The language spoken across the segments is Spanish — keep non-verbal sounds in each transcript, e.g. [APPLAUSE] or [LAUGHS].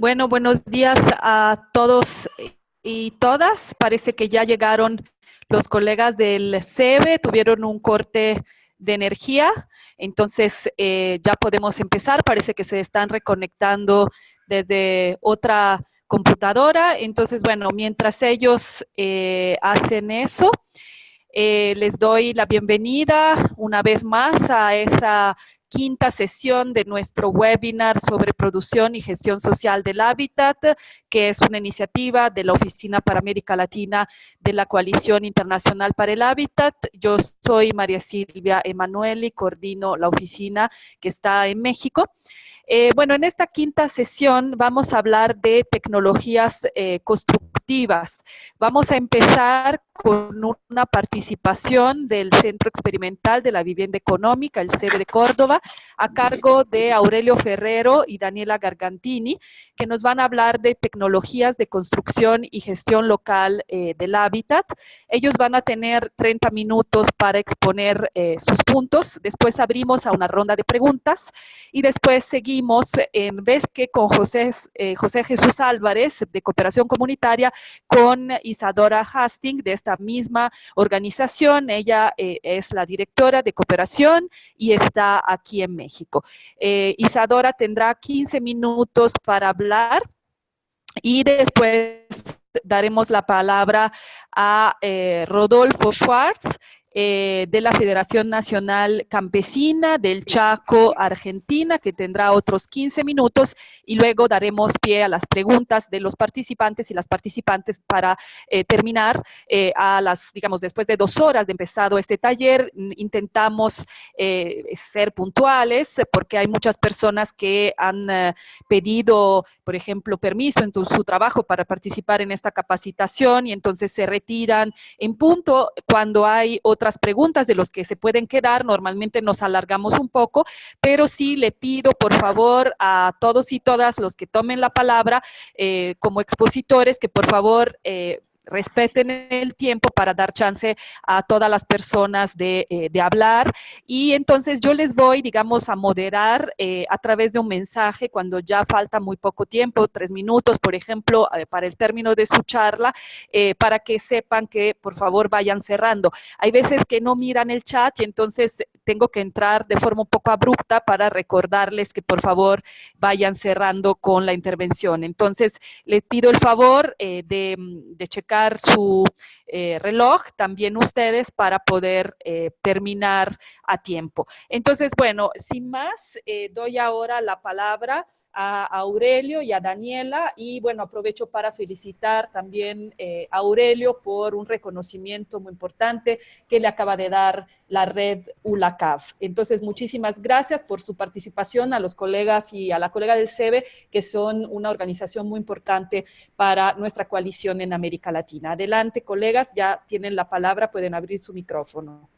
Bueno, buenos días a todos y todas. Parece que ya llegaron los colegas del CEBE, tuvieron un corte de energía, entonces eh, ya podemos empezar. Parece que se están reconectando desde otra computadora. Entonces, bueno, mientras ellos eh, hacen eso, eh, les doy la bienvenida una vez más a esa quinta sesión de nuestro webinar sobre producción y gestión social del hábitat, que es una iniciativa de la Oficina para América Latina de la Coalición Internacional para el Hábitat. Yo soy María Silvia Emanueli, coordino la oficina que está en México. Eh, bueno, en esta quinta sesión vamos a hablar de tecnologías eh, constructivas. Vamos a empezar con una participación del Centro Experimental de la Vivienda Económica, el CEBE de Córdoba, a cargo de Aurelio Ferrero y Daniela Gargantini, que nos van a hablar de tecnologías de construcción y gestión local eh, del hábitat. Ellos van a tener 30 minutos para exponer eh, sus puntos, después abrimos a una ronda de preguntas y después seguimos en vez que con José, eh, José Jesús Álvarez de Cooperación Comunitaria, con Isadora Hastings de esta misma organización. Ella eh, es la directora de cooperación y está aquí en México. Eh, Isadora tendrá 15 minutos para hablar y después daremos la palabra a eh, Rodolfo Schwartz, eh, de la Federación Nacional Campesina del Chaco, Argentina, que tendrá otros 15 minutos y luego daremos pie a las preguntas de los participantes y las participantes para eh, terminar eh, a las, digamos, después de dos horas de empezado este taller, intentamos ser puntuales porque hay muchas personas que han pedido, por ejemplo, permiso en su trabajo para participar en esta capacitación y entonces se retiran en punto. Cuando hay otros otras preguntas de los que se pueden quedar. Normalmente nos alargamos un poco, pero sí le pido, por favor, a todos y todas los que tomen la palabra eh, como expositores, que por favor... Eh, respeten el tiempo para dar chance a todas las personas de, eh, hablar. Y entonces yo les voy, digamos, a moderar eh, a través de un mensaje cuando ya falta muy poco tiempo, tres minutos, por ejemplo, eh, para el término de su charla, para que sepan que por favor vayan cerrando. Hay veces que no miran el chat y entonces tengo que entrar de forma un poco abrupta para recordarles que por favor vayan cerrando con la intervención. Entonces, les pido el favor de, de checar su eh, reloj, también ustedes, para poder eh, terminar a tiempo. Entonces, bueno, sin más, eh, doy ahora la palabra a Aurelio y a Daniela y bueno, aprovecho para felicitar también a Aurelio por un reconocimiento muy importante que le acaba de dar la red ULACAV. Entonces, muchísimas gracias por su participación a los colegas y a la colega del CEBE, que son una organización muy importante para nuestra coalición en América Latina. Adelante, colegas, ya tienen la palabra, pueden abrir su micrófono.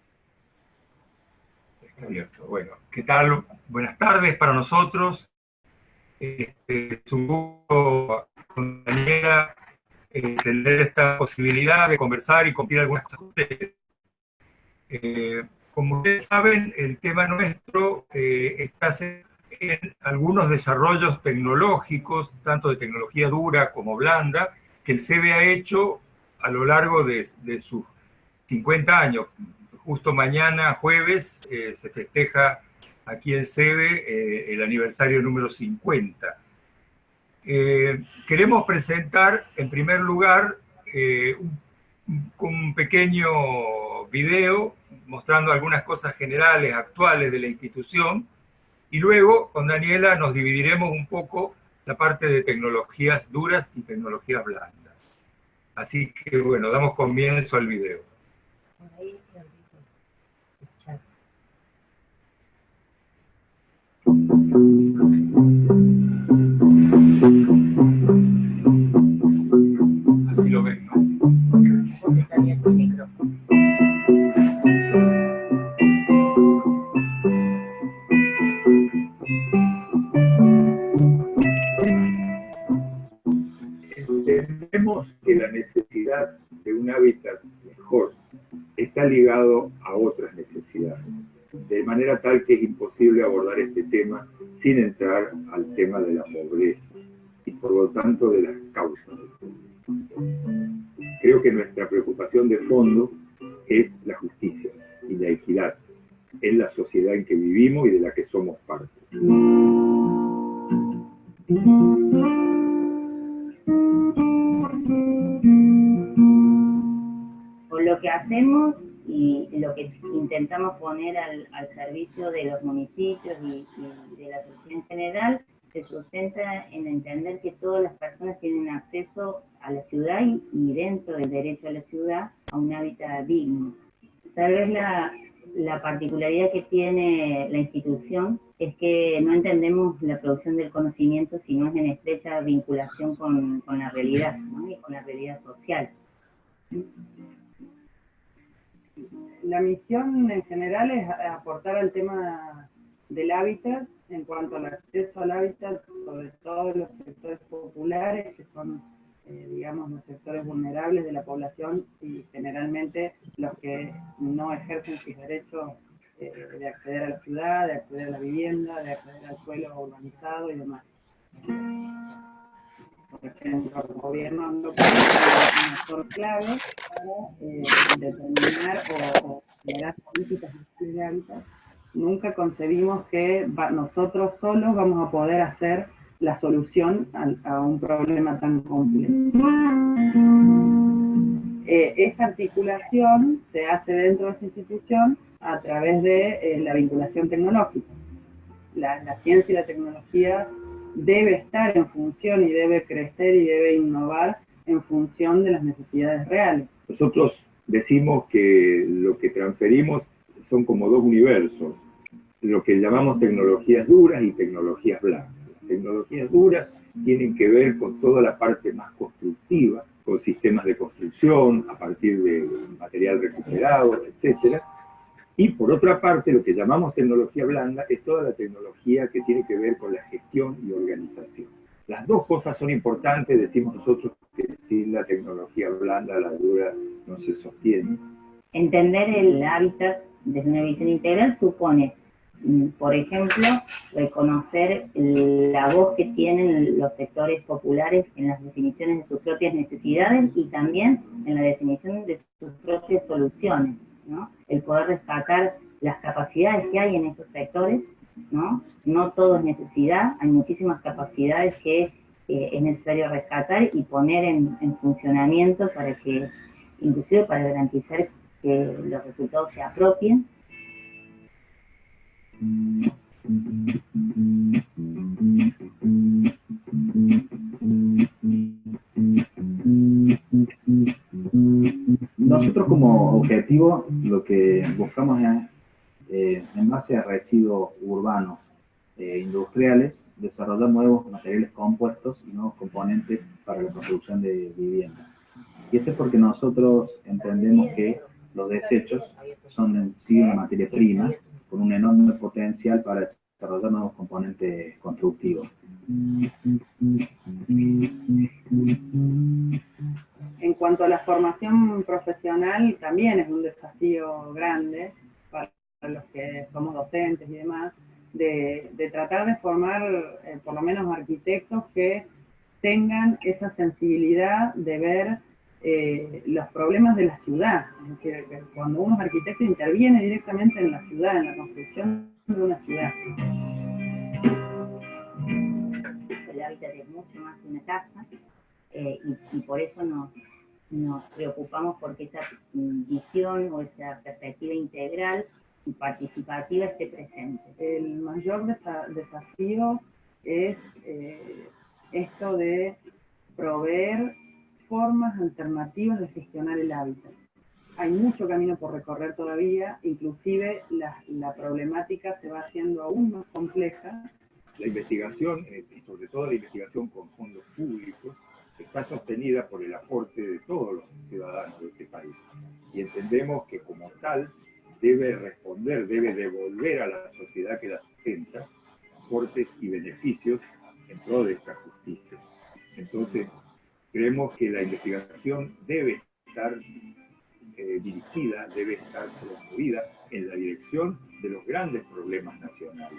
Bueno, ¿qué tal? Buenas tardes para nosotros. Este, con Daniela eh, tener esta posibilidad de conversar y compartir algunas cosas con ustedes. Eh, como ustedes saben, el tema nuestro eh, está en algunos desarrollos tecnológicos, tanto de tecnología dura como blanda, que el CEBE ha hecho a lo largo de, sus 50 años. Justo mañana, jueves, eh, se festeja aquí en CEBE el aniversario número 50. queremos presentar, en primer lugar, un, un pequeño video mostrando algunas cosas generales, actuales de la institución, y luego con Daniela nos dividiremos un poco la parte de tecnologías duras y tecnologías blandas. Así que bueno, damos comienzo al video. Así lo ven, ¿no? que la necesidad de un hábitat mejor está ligado a otras necesidades, de manera tal que es imposible abordar este tema sin entrar al tema de la pobreza. y por lo tanto de las causas. Creo que nuestra preocupación de fondo es la justicia y la equidad en la sociedad en que vivimos y de la que somos parte. Por lo que hacemos y lo que intentamos poner al, servicio de los municipios y, de la sociedad en general se sustenta en entender que todas las personas tienen acceso a la ciudad y, dentro del derecho a la ciudad a un hábitat digno. Tal vez la, la particularidad que tiene la institución es que no entendemos la producción del conocimiento si no es en estrecha vinculación con, la realidad y con la realidad social la misión en general es aportar al tema del hábitat en cuanto al acceso al hábitat, sobre todo los sectores populares, que son, eh, digamos, los sectores vulnerables de la población y generalmente los que no ejercen sus derechos eh, de acceder a la ciudad, de acceder a la vivienda, de acceder al suelo urbanizado y demás. Por ejemplo, el gobierno un actor clave para eh, determinar o, generar políticas de. Nunca concebimos que nosotros solos vamos a poder hacer la solución a, un problema tan complejo. Eh, esa articulación se hace dentro de esa institución a través de eh, la vinculación tecnológica. La, ciencia y la tecnología debe estar en función y debe crecer y debe innovar en función de las necesidades reales. Nosotros decimos que lo que transferimos son como dos universos, lo que llamamos tecnologías duras y tecnologías blandas. Las tecnologías duras tienen que ver con toda la parte más constructiva, con sistemas de construcción a partir de material recuperado, etcétera, y por otra parte, lo que llamamos tecnología blanda es toda la tecnología que tiene que ver con la gestión y organización. Las dos cosas son importantes, decimos nosotros que sin la tecnología blanda la dura no se sostiene. Entender el hábitat desde una visión integral supone, mm, por ejemplo, reconocer la voz que tienen los sectores populares en las definiciones de sus propias necesidades y también en la definición de sus propias soluciones. El poder destacar las capacidades que hay en esos sectores, ¿no? No todo es necesidad, hay muchísimas capacidades que eh, es necesario rescatar y poner en, en, funcionamiento para que, inclusive para garantizar que los resultados se apropien. Nosotros como objetivo lo que buscamos es, eh, en base a residuos urbanos e industriales, desarrollar nuevos materiales compuestos y nuevos componentes para la construcción de viviendas. Y esto es porque nosotros entendemos que los desechos son sí una materia prima con un enorme potencial para desarrollar nuevos componentes constructivos. En cuanto a la formación profesional, también es un desafío grande para los que somos docentes y demás, de, tratar de formar eh, por lo menos arquitectos que tengan esa sensibilidad de ver eh, los problemas de la ciudad. Es cuando uno es arquitecto interviene directamente en la ciudad, en la construcción de una ciudad hábitat es mucho más que una casa eh, y, por eso nos, preocupamos porque esa visión o esa perspectiva integral y participativa esté presente. El mayor desafío es eh, esto de proveer formas alternativas de gestionar el hábitat. Hay mucho camino por recorrer todavía, inclusive la, problemática se va haciendo aún más compleja la investigación, eh, sobre todo la investigación con fondos públicos, está sostenida por el aporte de todos los ciudadanos de este país. Y entendemos que como tal debe responder, debe devolver a la sociedad que la sustenta aportes y beneficios en pro esta justicia. Entonces, creemos que la investigación debe estar eh, dirigida, debe estar promovida en la dirección de los grandes problemas nacionales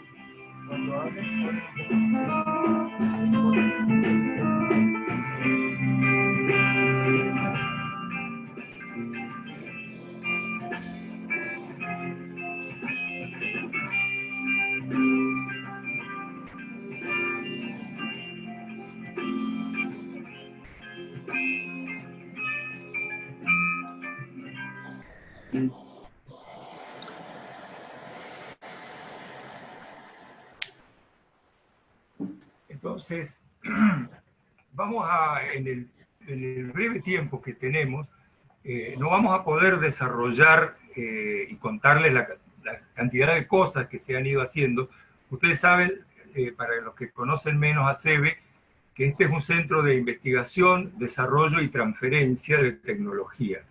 Entonces, [CLEARS THROAT] vamos a, en el, breve tiempo que tenemos, eh, no vamos a poder desarrollar eh, y contarles la, cantidad de cosas que se han ido haciendo. Ustedes saben, eh, para los que conocen menos a CEBE, que este es un centro de investigación, desarrollo y transferencia de tecnología.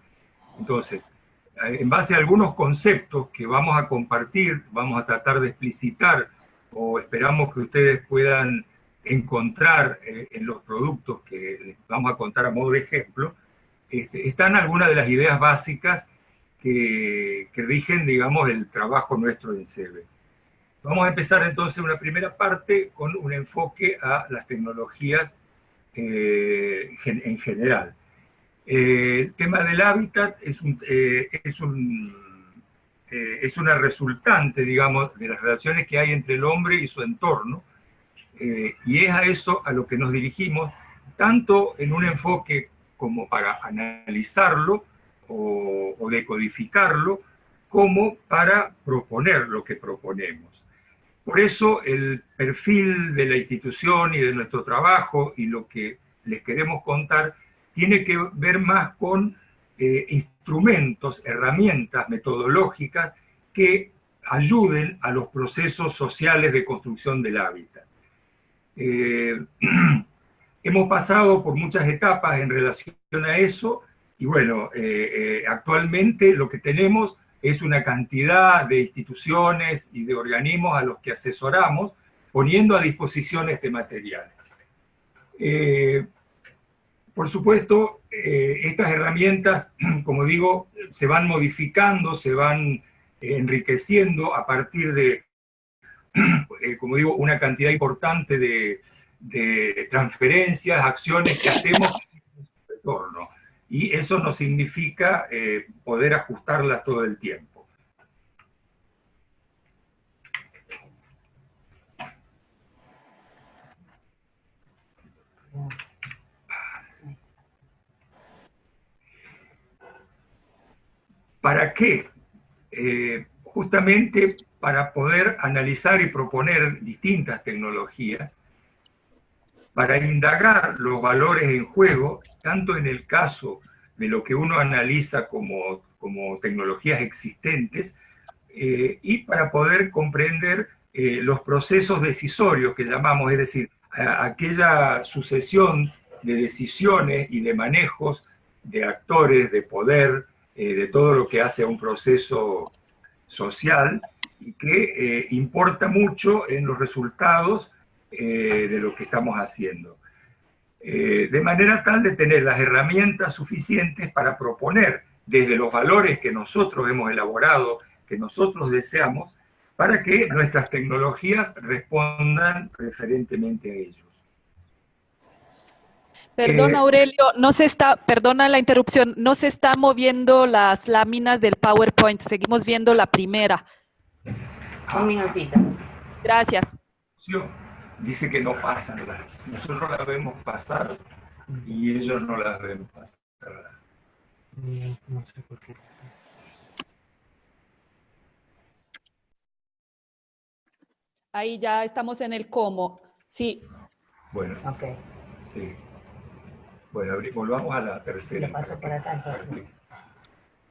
Entonces, en base a algunos conceptos que vamos a compartir, vamos a tratar de explicitar o esperamos que ustedes puedan encontrar eh, en los productos que les vamos a contar a modo de ejemplo, este, están algunas de las ideas básicas que, rigen, digamos, el trabajo nuestro en CEBE. Vamos a empezar entonces una primera parte con un enfoque a las tecnologías eh, en general. Eh, el tema del hábitat es, un, es, un, es una resultante, digamos, de las relaciones que hay entre el hombre y su entorno, eh, y es a eso a lo que nos dirigimos, tanto en un enfoque como para analizarlo o, decodificarlo, como para proponer lo que proponemos. Por eso el perfil de la institución y de nuestro trabajo y lo que les queremos contar tiene que ver más con eh, instrumentos, herramientas metodológicas que ayuden a los procesos sociales de construcción del hábitat. Eh, [CLEARS THROAT] hemos pasado por muchas etapas en relación a eso, y bueno, eh, eh, actualmente lo que tenemos es una cantidad de instituciones y de organismos a los que asesoramos, poniendo a disposición este material. por supuesto, estas herramientas, [CLEARS THROAT] como digo, se van modificando, se van enriqueciendo a partir de Eh, como digo, una cantidad importante de, transferencias, acciones que hacemos en su retorno. Y eso no significa eh, poder ajustarlas todo el tiempo. ¿Para qué? Eh, justamente para poder analizar y proponer distintas tecnologías, para indagar los valores en juego, tanto en el caso de lo que uno analiza como, como tecnologías existentes, eh, y para poder comprender eh, los procesos decisorios que llamamos, es decir, aquella sucesión de decisiones y de manejos de actores, de poder, eh, de todo lo que hace a un proceso social, que eh, importa mucho en los resultados eh, de lo que estamos haciendo. Eh, de manera tal de tener las herramientas suficientes para proponer desde los valores que nosotros hemos elaborado, que nosotros deseamos, para que nuestras tecnologías respondan preferentemente a ellos. Perdona Aurelio, no se está, perdona la interrupción, no se está moviendo las láminas del PowerPoint, seguimos viendo la primera. Un minutito. Gracias. Dice que no pasa nada. Nosotros la vemos pasar y ellos no la ven pasar. No sé por qué. Ahí ya estamos en el cómo. Sí. Bueno. Okay. Sí. Bueno, volvamos a la tercera. Le paso por acá entonces.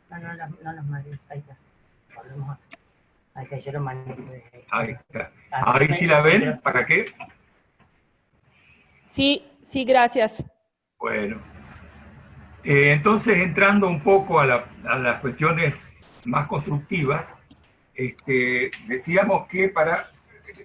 No, no, no, no Ahí está. Volvemos a... Ahí está. Ahí sí la ven, ¿para qué? Sí, sí, gracias. Bueno. Eh, entonces, entrando un poco a, las cuestiones más constructivas, este, decíamos que para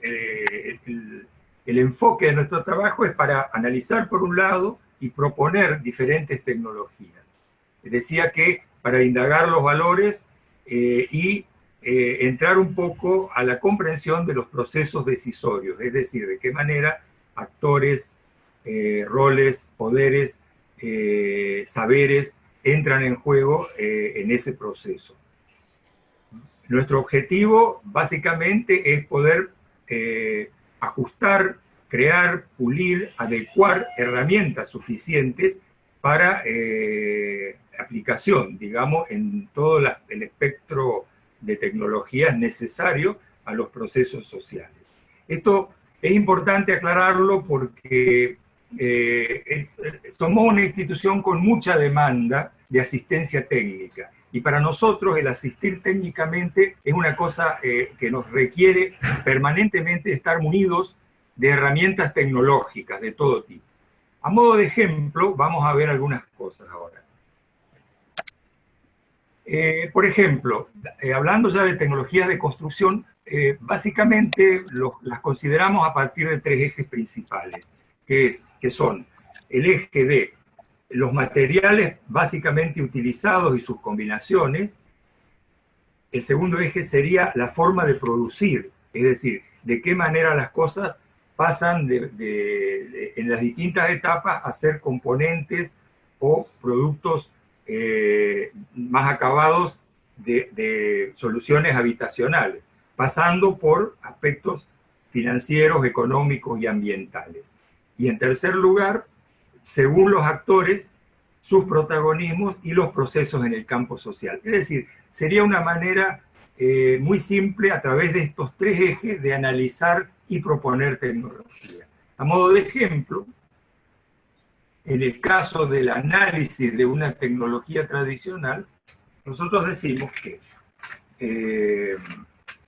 eh, el, el enfoque de nuestro trabajo es para analizar por un lado y proponer diferentes tecnologías. Decía que para indagar los valores eh, y eh, entrar un poco a la comprensión de los procesos decisorios, es decir, de qué manera actores, eh, roles, poderes, eh, saberes entran en juego en ese proceso. Nuestro objetivo básicamente es poder ajustar, crear, pulir, adecuar herramientas suficientes para aplicación, digamos, en todo el espectro de tecnologías necesario a los procesos sociales. Esto es importante aclararlo porque eh, somos una institución con mucha demanda de asistencia técnica y para nosotros el asistir técnicamente es una cosa eh, que nos requiere permanentemente estar munidos de herramientas tecnológicas de todo tipo. A modo de ejemplo, vamos a ver algunas cosas ahora. Eh, por ejemplo, eh, hablando ya de tecnologías de construcción, eh, básicamente las consideramos a partir de tres ejes principales, que, son el eje de los materiales básicamente utilizados y sus combinaciones, el segundo eje sería la forma de producir, es decir, de qué manera las cosas pasan en las distintas etapas a ser componentes o productos eh, más acabados de, soluciones habitacionales, pasando por aspectos financieros, económicos y ambientales. Y en tercer lugar, según los actores, sus protagonismos y los procesos en el campo social. Es decir, sería una manera eh, muy simple a través de estos tres ejes de analizar y proponer tecnología. A modo de ejemplo, en el caso del análisis de una tecnología tradicional, nosotros decimos que, eh,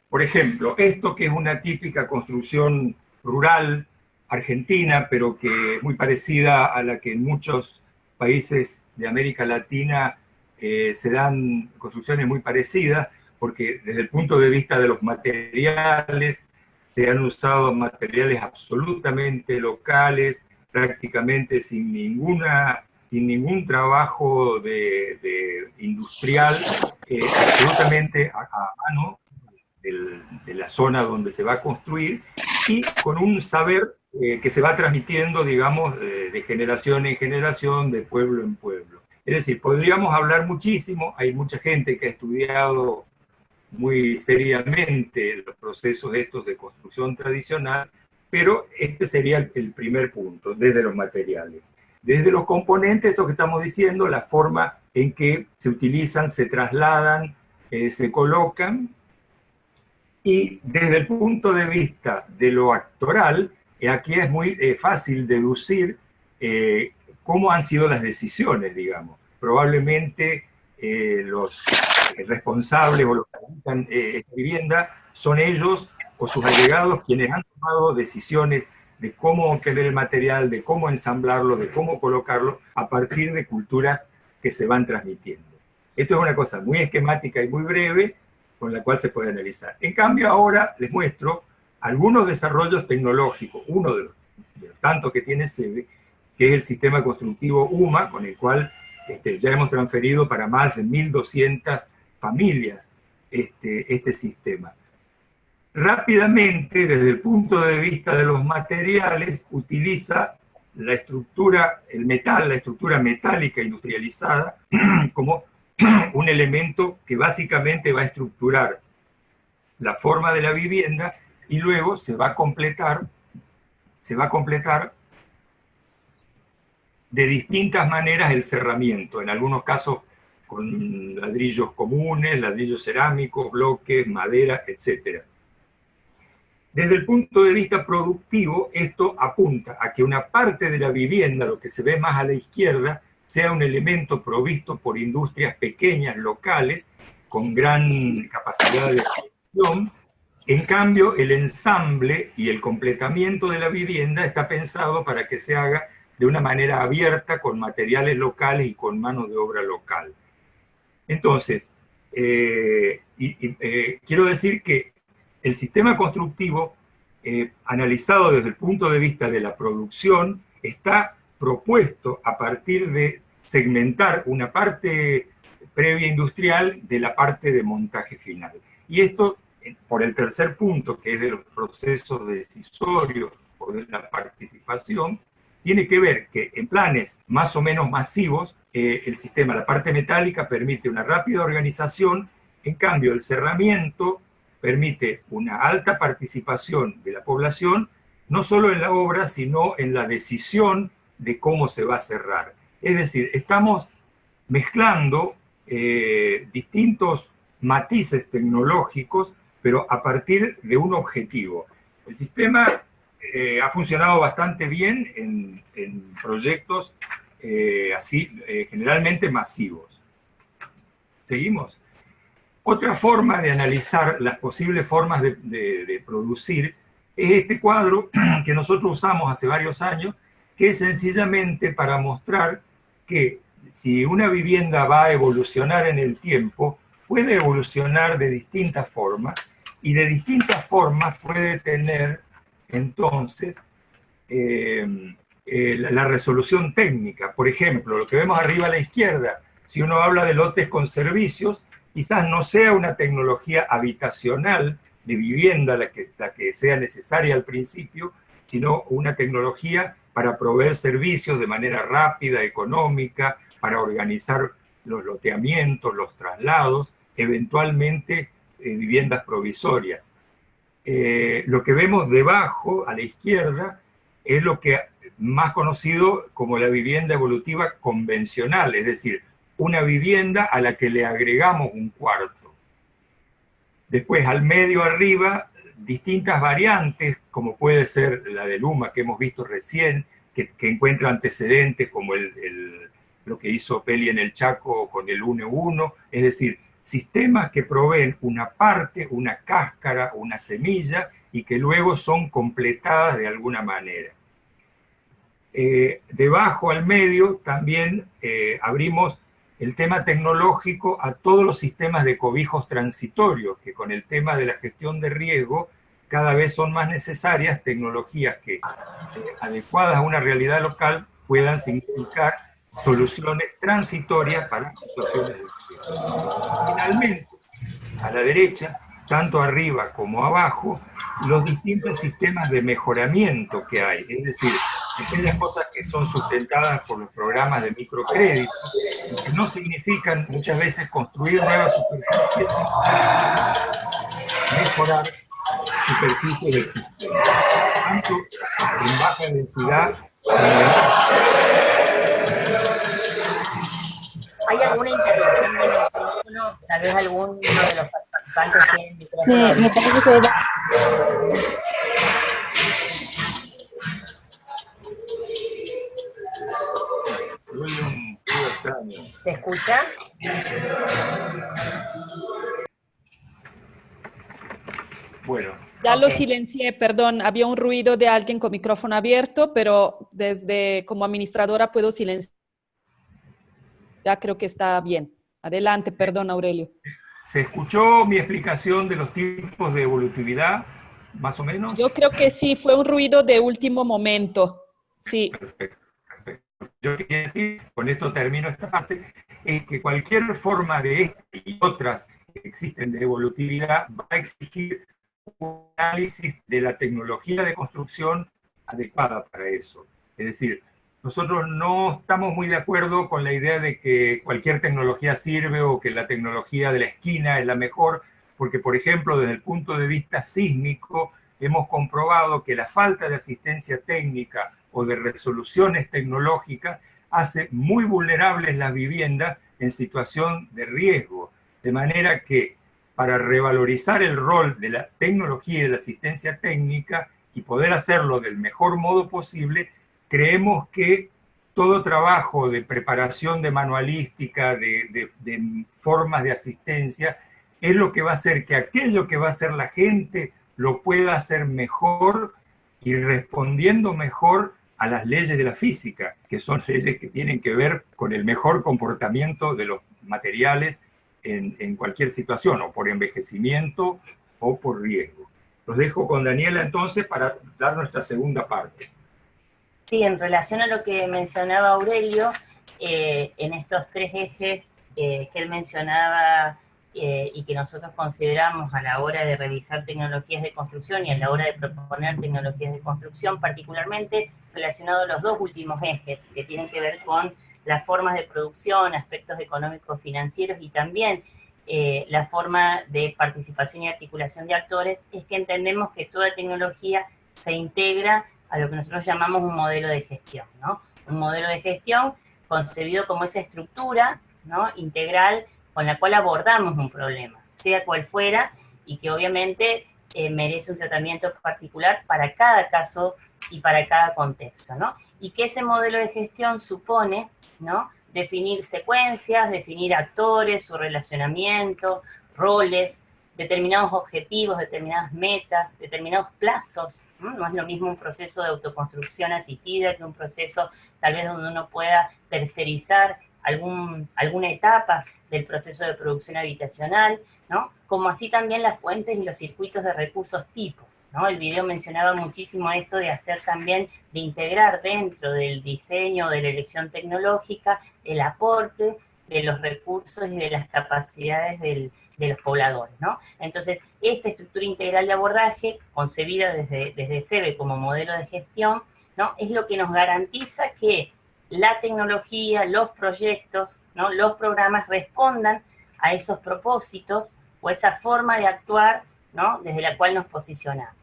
por ejemplo, esto que es una típica construcción rural argentina, pero que es muy parecida a la que en muchos países de América Latina eh, se dan construcciones muy parecidas, porque desde el punto de vista de los materiales, se han usado materiales absolutamente locales, prácticamente sin, ninguna, sin ningún trabajo de, industrial, eh, absolutamente a, mano de la zona donde se va a construir y con un saber eh, que se va transmitiendo, digamos, de generación en generación, de pueblo en pueblo. Es decir, podríamos hablar muchísimo, hay mucha gente que ha estudiado muy seriamente los procesos estos de construcción tradicional, pero este sería el, primer punto, desde los materiales. Desde los componentes, esto que estamos diciendo, la forma en que se utilizan, se trasladan, eh, se colocan, y desde el punto de vista de lo actoral, eh, aquí es muy eh, fácil deducir cómo han sido las decisiones, digamos. Probablemente los responsables o los que habitan esta vivienda son ellos o sus agregados quienes han tomado decisiones de cómo obtener el material, de cómo ensamblarlo, de cómo colocarlo, a partir de culturas que se van transmitiendo. Esto es una cosa muy esquemática y muy breve, con la cual se puede analizar. En cambio, ahora les muestro algunos desarrollos tecnológicos. Uno de los, tantos que tiene SEBE, que es el sistema constructivo UMA, con el cual este, ya hemos transferido para más de 1.200 familias este, este sistema rápidamente, desde el punto de vista de los materiales, utiliza la estructura, el metal, la estructura metálica industrializada, [CLEARS THROAT] como [CLEARS THROAT] un elemento que básicamente va a estructurar la forma de la vivienda y luego se va a completar, se va a completar de distintas maneras el cerramiento, en algunos casos con ladrillos comunes, ladrillos cerámicos, bloques, madera, etcétera. Desde el punto de vista productivo, esto apunta a que una parte de la vivienda, lo que se ve más a la izquierda, sea un elemento provisto por industrias pequeñas, locales, con gran capacidad de producción. En cambio, el ensamble y el completamiento de la vivienda está pensado para que se haga de una manera abierta, con materiales locales y con mano de obra local. Entonces, eh, eh, quiero decir que el sistema constructivo, eh, analizado desde el punto de vista de la producción, está propuesto a partir de segmentar una parte previa industrial de la parte de montaje final. Y esto, por el tercer punto, que es de los procesos decisorios o de la participación, tiene que ver que en planes más o menos masivos, eh, el sistema, la parte metálica, permite una rápida organización, en cambio el cerramiento permite una alta participación de la población, no solo en la obra, sino en la decisión de cómo se va a cerrar. Es decir, estamos mezclando eh, distintos matices tecnológicos, pero a partir de un objetivo. El sistema eh, ha funcionado bastante bien en, proyectos eh, así, generalmente masivos. ¿Seguimos? Otra forma de analizar las posibles formas de producir es este cuadro [CLEARS THROAT] que nosotros usamos hace varios años, que es sencillamente para mostrar que si una vivienda va a evolucionar en el tiempo, puede evolucionar de distintas formas y de distintas formas puede tener entonces eh, la resolución técnica. Por ejemplo, lo que vemos arriba a la izquierda, si uno habla de lotes con servicios, quizás no sea una tecnología habitacional de vivienda la que, sea necesaria al principio, sino una tecnología para proveer servicios de manera rápida, económica, para organizar los loteamientos, los traslados, eventualmente eh, viviendas provisorias. Eh, lo que vemos debajo, a la izquierda, es lo que más conocido como la vivienda evolutiva convencional, es decir, una vivienda a la que le agregamos un cuarto. Después, al medio arriba, distintas variantes, como puede ser la de Luma que hemos visto recién, que, encuentra antecedentes como el lo que hizo Peli en el Chaco con el 1-1, es decir, sistemas que proveen una parte, una cáscara, una semilla, y que luego son completadas de alguna manera. Eh, debajo al medio también eh, abrimos el tema tecnológico a todos los sistemas de cobijos transitorios, que con el tema de la gestión de riesgo cada vez son más necesarias tecnologías que, eh, adecuadas a una realidad local, puedan significar soluciones transitorias para situaciones de Finalmente, a la derecha, tanto arriba como abajo, los distintos sistemas de mejoramiento que hay, es decir, aquellas cosas que son sustentadas por los programas de microcrédito, que no significan muchas veces construir nuevas superficies, mejorar superficies existentes, tanto en baja densidad ¿Hay alguna intervención del micrófono? Tal vez alguno de los participantes tiene micrófono. Sí, me parece que... ¿Se escucha? Bueno. Ya lo silencié, perdón, había un ruido de alguien con micrófono abierto, pero desde como administradora puedo silenciar. Ya creo que está bien. Adelante, perdón, Aurelio. ¿Se escuchó mi explicación de los tipos de evolutividad, más o menos? Yo creo que sí, fue un ruido de último momento. Sí. Perfecto. Yo quería decir, con esto termino esta parte, es que cualquier forma de esta y otras que existen de evolutividad va a exigir un análisis de la tecnología de construcción adecuada para eso. Es decir, nosotros no estamos muy de acuerdo con la idea de que cualquier tecnología sirve o que la tecnología de la esquina es la mejor, porque, por ejemplo, desde el punto de vista sísmico, hemos comprobado que la falta de asistencia técnica o de resoluciones tecnológicas hace muy vulnerables las viviendas en situación de riesgo. De manera que para revalorizar el rol de la tecnología y de la asistencia técnica y poder hacerlo del mejor modo posible, creemos que todo trabajo de preparación de manualística, de, formas de asistencia, es lo que va a hacer que aquello que va a hacer la gente lo pueda hacer mejor y respondiendo mejor a las leyes de la física, que son leyes que tienen que ver con el mejor comportamiento de los materiales en, cualquier situación, o por envejecimiento o por riesgo. Los dejo con Daniela entonces para dar nuestra segunda parte. Sí, en relación a lo que mencionaba Aurelio, eh, en estos tres ejes eh, que él mencionaba eh, y que nosotros consideramos a la hora de revisar tecnologías de construcción y a la hora de proponer tecnologías de construcción, particularmente relacionado a los dos últimos ejes, que tienen que ver con las formas de producción, aspectos económicos financieros y también eh, la forma de participación y articulación de actores, es que entendemos que toda tecnología se integra a lo que nosotros llamamos un modelo de gestión, ¿no? Un modelo de gestión concebido como esa estructura ¿no? integral con la cual abordamos un problema, sea cual fuera, y que obviamente eh, merece un tratamiento particular para cada caso y para cada contexto, ¿no? Y que ese modelo de gestión supone, ¿no? Definir secuencias, definir actores, su relacionamiento, roles, determinados objetivos, determinadas metas, determinados plazos. ¿no? es lo mismo un proceso de autoconstrucción asistida que un proceso tal vez donde uno pueda tercerizar algún, alguna etapa del proceso de producción habitacional, ¿no? Como así también las fuentes y los circuitos de recursos tipo, ¿no? El video mencionaba muchísimo esto de hacer también, de integrar dentro del diseño, de la elección tecnológica, el aporte de los recursos y de las capacidades del, de los pobladores, ¿no? Entonces, esta estructura integral de abordaje, concebida desde, desde SEBE como modelo de gestión, ¿no? Es lo que nos garantiza que la tecnología, los proyectos, los programas respondan a esos propósitos o esa forma de actuar ¿no? desde la cual nos posicionamos.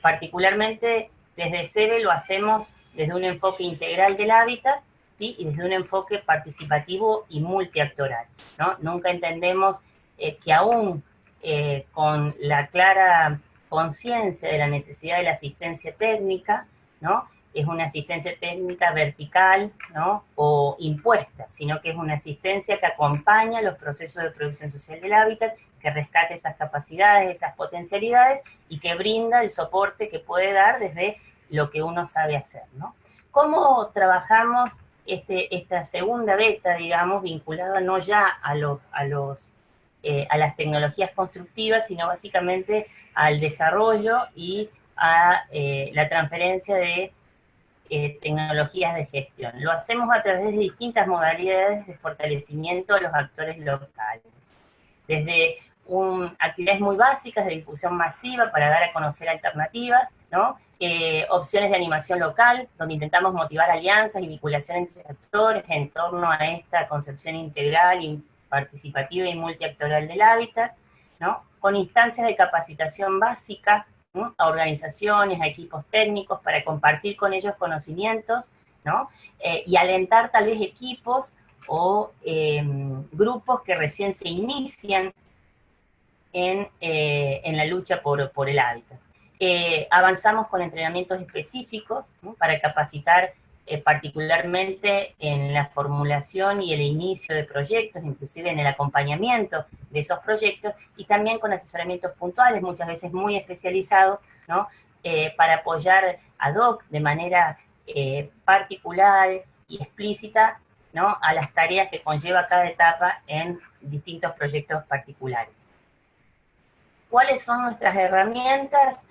Particularmente desde SEBE lo hacemos desde un enfoque integral del hábitat y desde un enfoque participativo y multiactoral. ¿no? Nunca entendemos eh, que aún eh, con la clara conciencia de la necesidad de la asistencia técnica, ¿no? Es una asistencia técnica vertical ¿no? o impuesta, sino que es una asistencia que acompaña los procesos de producción social del hábitat, que rescate esas capacidades, esas potencialidades y que brinda el soporte que puede dar desde lo que uno sabe hacer. ¿no? ¿Cómo trabajamos este, esta segunda beta, digamos, vinculada no ya a, los, a, los, eh, a las tecnologías constructivas, sino básicamente al desarrollo y a eh, la transferencia de eh, tecnologías de gestión. Lo hacemos a través de distintas modalidades de fortalecimiento a los actores locales. Desde un, actividades muy básicas de difusión masiva para dar a conocer alternativas, ¿no? Eh, opciones de animación local, donde intentamos motivar alianzas y vinculación entre actores en torno a esta concepción integral, y participativa y multiactoral del hábitat, ¿no? con instancias de capacitación básica a organizaciones, a equipos técnicos, para compartir con ellos conocimientos, ¿no? Eh, y alentar tal vez equipos o em, grupos que recién se inician en, eh, en la lucha por, por el hábitat. Eh, avanzamos con entrenamientos específicos para capacitar eh, particularmente en la formulación y el inicio de proyectos, inclusive en el acompañamiento de esos proyectos, y también con asesoramientos puntuales, muchas veces muy especializados, ¿no? Eh, para apoyar ad hoc de manera eh, particular y explícita ¿no? a las tareas que conlleva cada etapa en distintos proyectos particulares. ¿Cuáles son nuestras herramientas?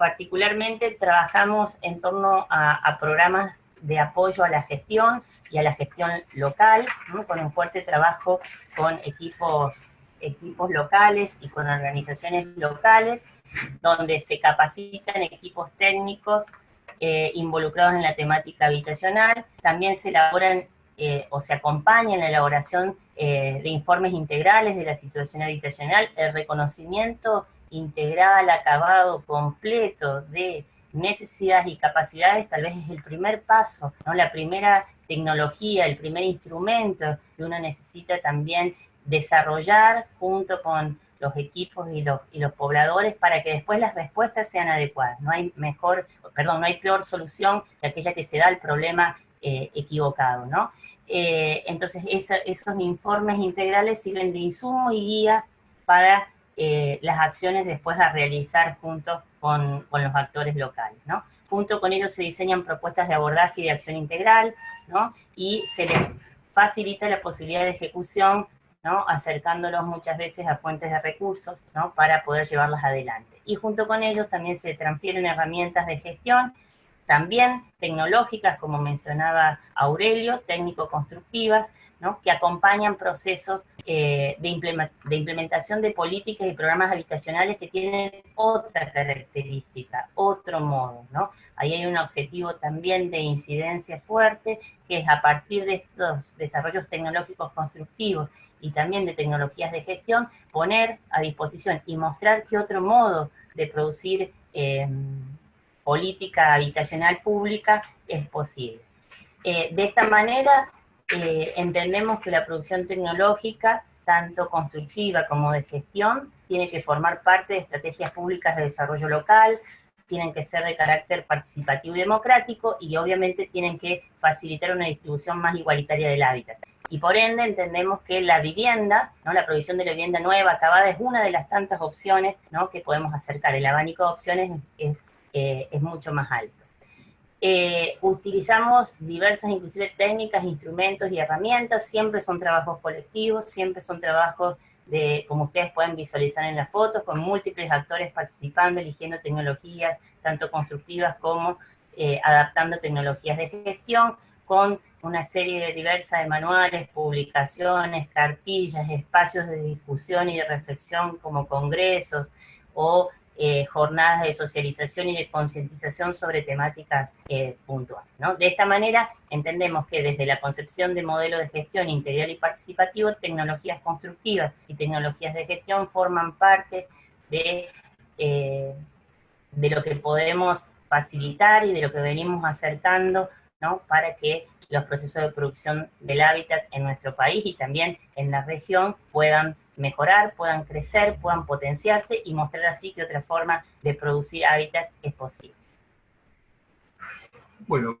Particularmente trabajamos en torno a, programas de apoyo a la gestión y a la gestión local, con un fuerte trabajo con equipos, equipos locales y con organizaciones locales, donde se capacitan equipos técnicos eh, involucrados en la temática habitacional. También se elaboran eh, o se acompaña en la elaboración eh, de informes integrales de la situación habitacional, el reconocimiento integral, acabado, completo de necesidades y capacidades, tal vez es el primer paso, ¿no? la primera tecnología, el primer instrumento que uno necesita también desarrollar junto con los equipos y los, y los pobladores para que después las respuestas sean adecuadas. No hay mejor, perdón, no hay peor solución que aquella que se da al problema eh, equivocado, ¿no? Eh, entonces, esos informes integrales sirven de insumo y guía para eh, las acciones después a realizar junto con, con, los actores locales, ¿no? Junto con ellos se diseñan propuestas de abordaje y de acción integral, ¿no? Y se les facilita la posibilidad de ejecución, ¿no? Acercándolos muchas veces a fuentes de recursos, ¿no? Para poder llevarlas adelante. Y junto con ellos también se transfieren herramientas de gestión, también tecnológicas, como mencionaba Aurelio, técnico-constructivas, que acompañan procesos eh, de, implementación de políticas y programas habitacionales que tienen otra característica, otro modo. Ahí hay un objetivo también de incidencia fuerte, que es a partir de estos desarrollos tecnológicos constructivos y también de tecnologías de gestión, poner a disposición y mostrar qué otro modo de producir em, política habitacional pública es posible. Eh, de esta manera, eh, entendemos que la producción tecnológica, tanto constructiva como de gestión, tiene que formar parte de estrategias públicas de desarrollo local, tienen que ser de carácter participativo y democrático, y obviamente tienen que facilitar una distribución más igualitaria del hábitat. Y por ende entendemos que la vivienda, ¿no? la provisión de la vivienda nueva, acabada, es una de las tantas opciones ¿no? que podemos acercar. El abanico de opciones es eh, es mucho más alto. Eh, utilizamos diversas, inclusive técnicas, instrumentos y herramientas, siempre son trabajos colectivos, siempre son trabajos de, como ustedes pueden visualizar en las fotos, con múltiples actores participando, eligiendo tecnologías, tanto constructivas como eh, adaptando tecnologías de gestión, con una serie de diversas de manuales, publicaciones, cartillas, espacios de discusión y de reflexión como congresos, o eh, jornadas de socialización y de concientización sobre temáticas eh, puntuales. De esta manera, entendemos que desde la concepción de modelo de gestión integral y participativo, tecnologías constructivas y tecnologías de gestión forman parte de, eh, de lo que podemos facilitar y de lo que venimos acercando para que los procesos de producción del hábitat en nuestro país y también en la región puedan mejorar, puedan crecer, puedan potenciarse y mostrar así que otra forma de producir hábitat es posible. Bueno,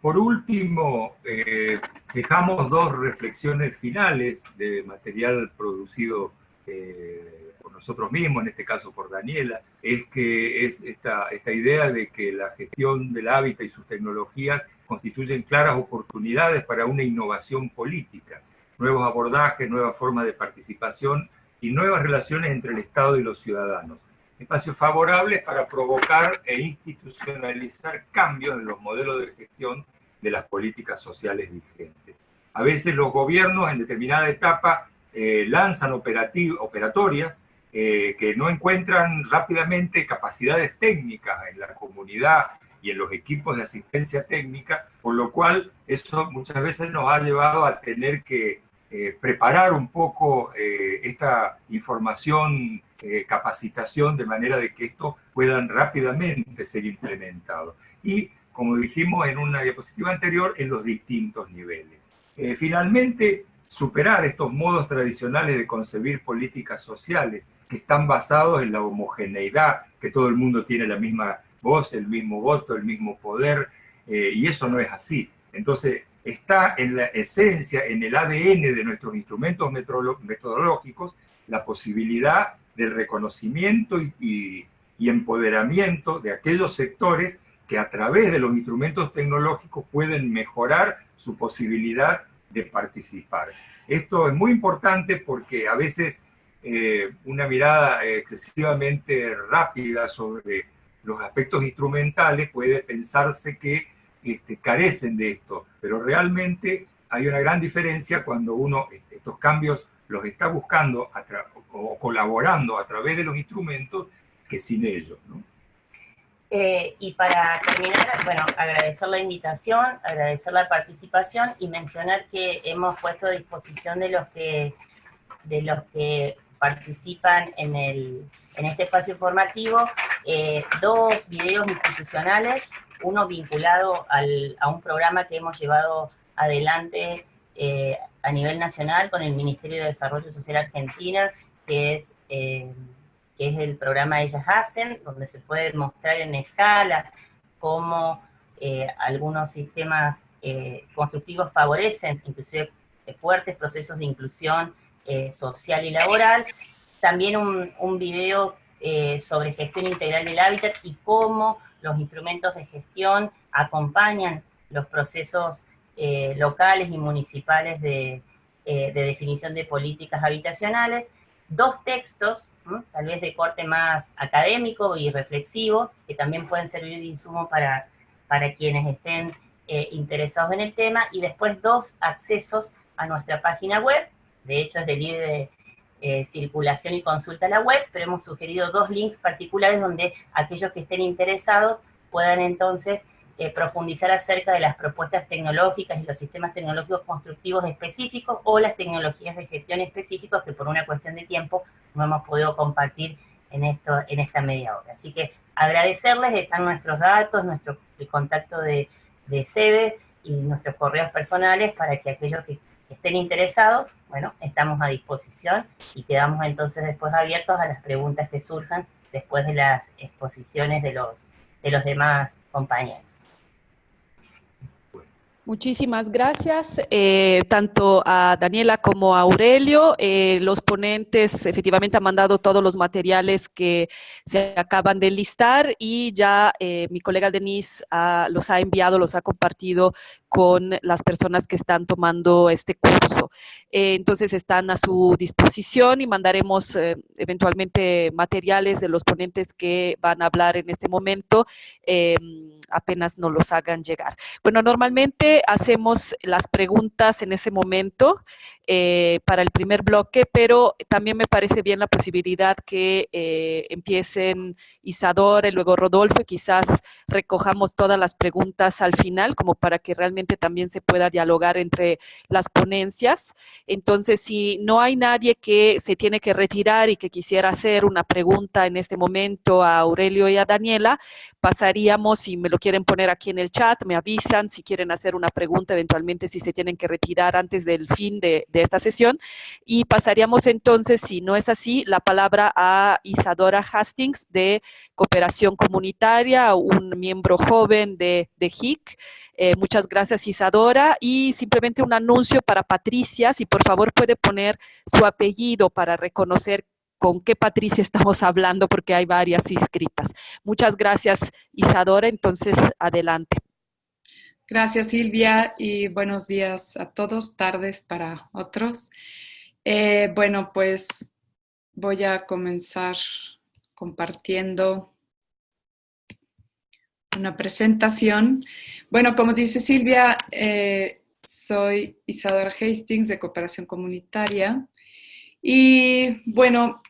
por último, eh, dejamos dos reflexiones finales de material producido eh, por nosotros mismos, en este caso por Daniela, es que es esta, esta idea de que la gestión del hábitat y sus tecnologías constituyen claras oportunidades para una innovación política nuevos abordajes, nuevas formas de participación y nuevas relaciones entre el Estado y los ciudadanos. Espacios favorables para provocar e institucionalizar cambios en los modelos de gestión de las políticas sociales vigentes. A veces los gobiernos en determinada etapa eh, lanzan operatorias eh, que no encuentran rápidamente capacidades técnicas en la comunidad y en los equipos de asistencia técnica, por lo cual eso muchas veces nos ha llevado a tener que eh, preparar un poco eh, esta información, eh, capacitación, de manera de que esto puedan rápidamente ser implementado. Y, como dijimos en una diapositiva anterior, en los distintos niveles. finalmente, superar estos modos tradicionales de concebir políticas sociales que están basados en la homogeneidad, que todo el mundo tiene la misma voz, el mismo voto, el mismo poder, y eso no es así. Entonces, está en la esencia, en el ADN de nuestros instrumentos metodológicos, la posibilidad del reconocimiento y, empoderamiento de aquellos sectores que a través de los instrumentos tecnológicos pueden mejorar su posibilidad de participar. Esto es muy importante porque a veces eh, una mirada excesivamente rápida sobre los aspectos instrumentales puede pensarse que este, carecen de esto, pero realmente hay una gran diferencia cuando uno estos cambios los está buscando o colaborando a través de los instrumentos que sin ellos. Eh, y para terminar, bueno, agradecer la invitación, agradecer la participación y mencionar que hemos puesto a disposición de los que, de los que participan en, el, en este espacio formativo eh, dos videos institucionales uno vinculado a un programa que hemos llevado adelante eh, a nivel nacional con el Ministerio de Desarrollo Social Argentina, que es, eh, que es el programa Ellas Hacen, donde se puede mostrar en escala cómo algunos sistemas constructivos favorecen inclusive fuertes procesos de inclusión social y laboral. También un, un video sobre gestión integral del hábitat y cómo los instrumentos de gestión acompañan los procesos eh, locales y municipales de, eh, de, definición de políticas habitacionales, dos textos, tal vez de corte más académico y reflexivo, que también pueden servir de insumo para, para quienes estén eh, interesados en el tema, y después dos accesos a nuestra página web, de hecho es de libre eh, circulación y consulta a la web, pero hemos sugerido dos links particulares donde aquellos que estén interesados puedan entonces eh, profundizar acerca de las propuestas tecnológicas y los sistemas tecnológicos constructivos específicos o las tecnologías de gestión específicos que por una cuestión de tiempo no hemos podido compartir en, esto, en esta media hora. Así que agradecerles, están nuestros datos, nuestro contacto de, de y nuestros correos personales para que aquellos que estén interesados, bueno, estamos a disposición y quedamos entonces después abiertos a las preguntas que surjan después de las exposiciones de los, de los demás compañeros. Muchísimas gracias, eh, tanto a Daniela como a Aurelio. Eh, los ponentes efectivamente han mandado todos los materiales que se acaban de listar y ya eh, mi colega Denise los ha enviado, los ha compartido con las personas que están tomando este curso. entonces están a su disposición y mandaremos eventualmente materiales de los ponentes que van a hablar en este momento apenas nos los hagan llegar. Bueno, normalmente hacemos las preguntas en ese momento eh, para el primer bloque, pero también me parece bien la posibilidad que eh, empiecen Isadora y luego Rodolfo y quizás recojamos todas las preguntas al final como para que realmente también se pueda dialogar entre las ponencias. Entonces, si no hay nadie que se tiene que retirar y que quisiera hacer una pregunta en este momento a Aurelio y a Daniela, pasaríamos, si me lo quieren poner aquí en el chat, me avisan si quieren hacer una pregunta, eventualmente si se tienen que retirar antes del fin de, esta sesión. Y pasaríamos entonces, si no es así, la palabra a Isadora Hastings de Cooperación Comunitaria, un miembro joven de, de HIC. Eh, muchas gracias Isadora. Y simplemente un anuncio para Patricia, si por favor puede poner su apellido para reconocer con qué Patricia estamos hablando, porque hay varias inscritas. Muchas gracias, Isadora. Entonces, adelante. Gracias, Silvia, y buenos días a todos, tardes para otros. Eh, bueno, pues voy a comenzar compartiendo una presentación. Bueno, como dice Silvia, eh, soy Isadora Hastings de Cooperación Comunitaria y bueno,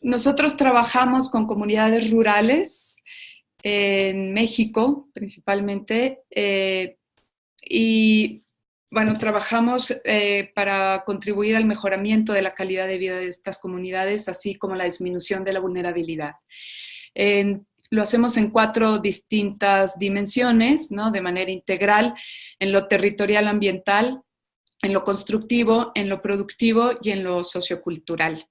nosotros trabajamos con comunidades rurales en México principalmente eh, y bueno, trabajamos eh, para contribuir al mejoramiento de la calidad de vida de estas comunidades, así como la disminución de la vulnerabilidad. lo hacemos en cuatro distintas dimensiones, ¿no? de manera integral, en lo territorial ambiental, en lo constructivo, en lo productivo y en lo sociocultural.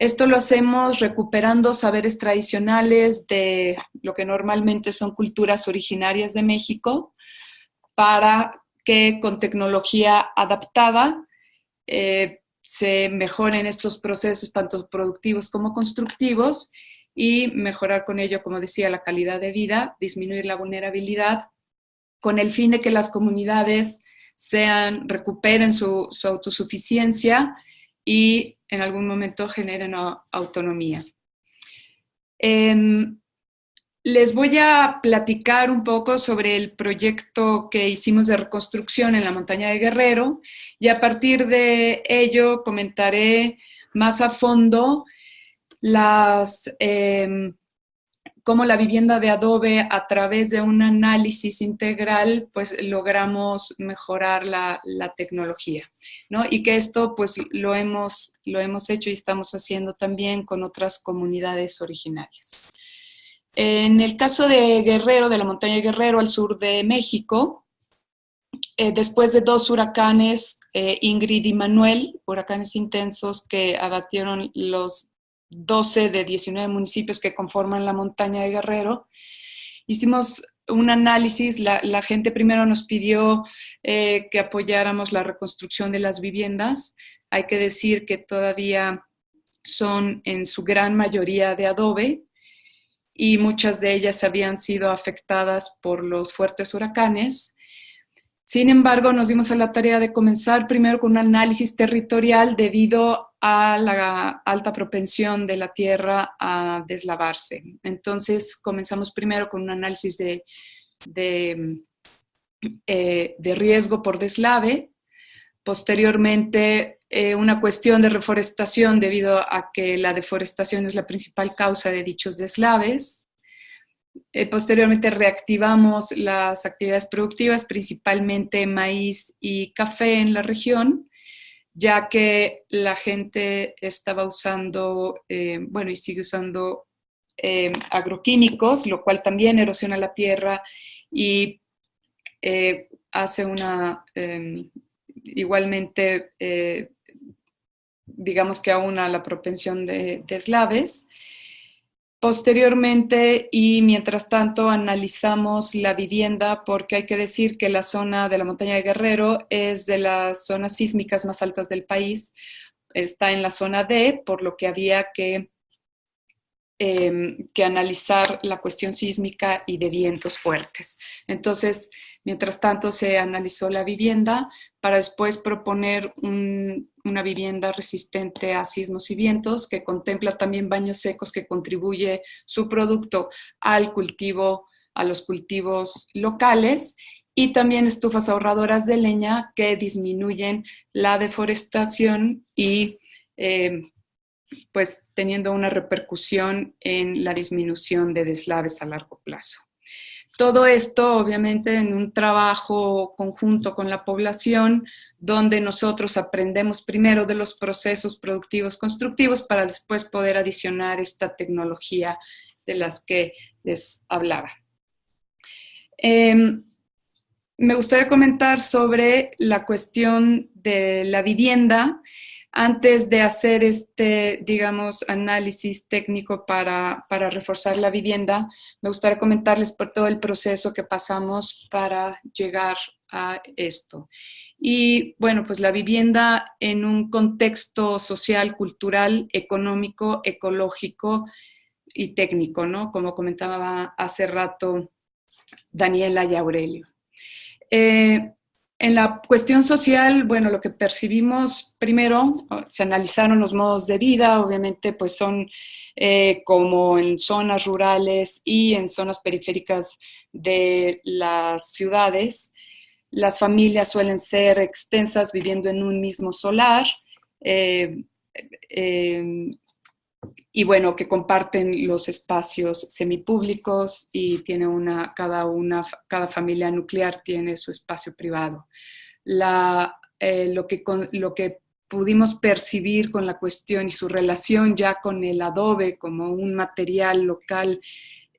Esto lo hacemos recuperando saberes tradicionales de lo que normalmente son culturas originarias de México para que con tecnología adaptada eh, se mejoren estos procesos tanto productivos como constructivos y mejorar con ello, como decía, la calidad de vida, disminuir la vulnerabilidad, con el fin de que las comunidades sean, recuperen su, autosuficiencia y en algún momento generen autonomía. Em, les voy a platicar un poco sobre el proyecto que hicimos de reconstrucción en la montaña de Guerrero y a partir de ello comentaré más a fondo las, em, cómo la vivienda de adobe a través de un análisis integral, pues logramos mejorar la, tecnología, ¿no? Y que esto pues lo hemos, lo hemos hecho y estamos haciendo también con otras comunidades originarias. En el caso de Guerrero, de la montaña Guerrero al sur de México, eh, después de dos huracanes, eh, Ingrid y Manuel, huracanes intensos que abatieron los 12 de 19 municipios que conforman la montaña de Guerrero. Hicimos un análisis, la, gente primero nos pidió eh, que apoyáramos la reconstrucción de las viviendas. Hay que decir que todavía son en su gran mayoría de adobe y muchas de ellas habían sido afectadas por los fuertes huracanes. Sin embargo, nos dimos a la tarea de comenzar primero con un análisis territorial debido a la alta propensión de la tierra a deslavarse. Entonces comenzamos primero con un análisis de de, eh, riesgo por deslave. Posteriormente, eh, una cuestión de reforestación debido a que la deforestación es la principal causa de dichos deslaves. Eh, posteriormente reactivamos las actividades productivas, principalmente maíz y café en la región, ya que la gente estaba usando, eh, bueno, y sigue usando eh, agroquímicos, lo cual también erosiona la tierra y hace una, em, igualmente, digamos que aúna la propensión de deslaves. Posteriormente y mientras tanto analizamos la vivienda porque hay que decir que la zona de la montaña de Guerrero es de las zonas sísmicas más altas del país, está en la zona D, por lo que había que, em, que analizar la cuestión sísmica y de vientos fuertes. Entonces, mientras tanto se analizó la vivienda, para después proponer una vivienda resistente a sismos y vientos que contempla también baños secos que contribuye su producto al cultivo, a los cultivos locales y también estufas ahorradoras de leña que disminuyen la deforestación y eh, pues teniendo una repercusión en la disminución de deslaves a largo plazo. Todo esto, obviamente, en un trabajo conjunto con la población, donde nosotros aprendemos primero de los procesos productivos constructivos para después poder adicionar esta tecnología de las que les hablaba. Em, me gustaría comentar sobre la cuestión de la vivienda antes de hacer este, digamos, análisis técnico para, reforzar la vivienda, me gustaría comentarles por todo el proceso que pasamos para llegar a esto. Y bueno, pues la vivienda en un contexto social, cultural, económico, ecológico y técnico, ¿no? Como comentaba hace rato Daniela y Aurelio. Eh, en la cuestión social, bueno, lo que percibimos primero, se analizaron los modos de vida, obviamente pues son eh, como en zonas rurales y en zonas periféricas de las ciudades. Las familias suelen ser extensas viviendo en un mismo solar. Eh, eh, y bueno, que comparten los espacios semipúblicos y tiene una, cada, una, cada familia nuclear tiene su espacio privado. Eh, lo, que, lo que pudimos percibir con la cuestión y su relación ya con el adobe como un material local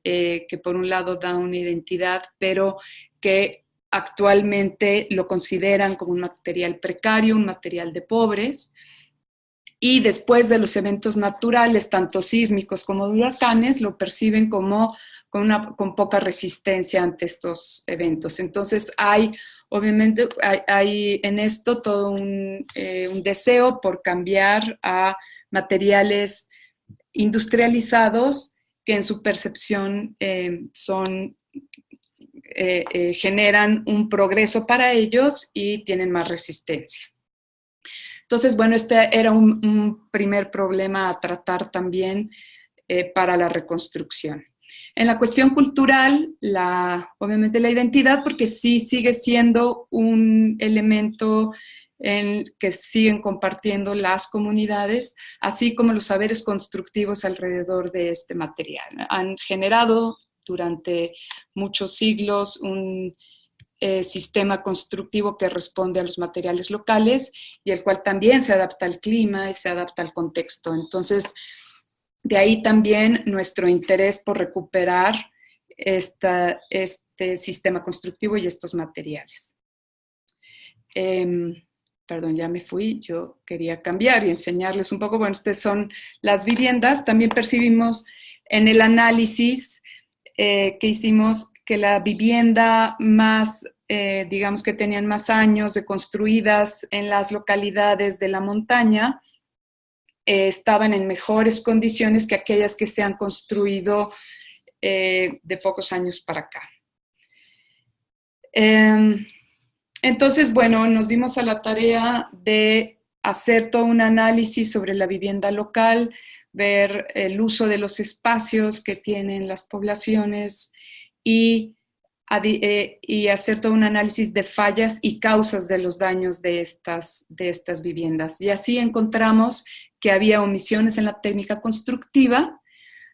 eh, que por un lado da una identidad, pero que actualmente lo consideran como un material precario, un material de pobres, y después de los eventos naturales, tanto sísmicos como huracanes, lo perciben como con, una, con poca resistencia ante estos eventos. Entonces hay, obviamente, hay, en esto todo un, eh, un, deseo por cambiar a materiales industrializados que en su percepción eh, son, eh, generan un progreso para ellos y tienen más resistencia. Entonces, bueno, este era un, primer problema a tratar también eh, para la reconstrucción. En la cuestión cultural, la, obviamente la identidad, porque sí sigue siendo un elemento en que siguen compartiendo las comunidades, así como los saberes constructivos alrededor de este material. Han generado durante muchos siglos un eh, sistema constructivo que responde a los materiales locales y el cual también se adapta al clima y se adapta al contexto. Entonces, de ahí también nuestro interés por recuperar este sistema constructivo y estos materiales. Em, perdón, ya me fui, yo quería cambiar y enseñarles un poco, bueno, estas son las viviendas, también percibimos en el análisis eh, que hicimos que la vivienda más, eh, digamos que tenían más años de construidas en las localidades de la montaña, eh, estaban en mejores condiciones que aquellas que se han construido eh, de pocos años para acá. Em, entonces, bueno, nos dimos a la tarea de hacer todo un análisis sobre la vivienda local, ver el uso de los espacios que tienen las poblaciones, y eh, hacer todo un análisis de fallas y causas de los daños de estas, de estas viviendas. Y así encontramos que había omisiones en la técnica constructiva,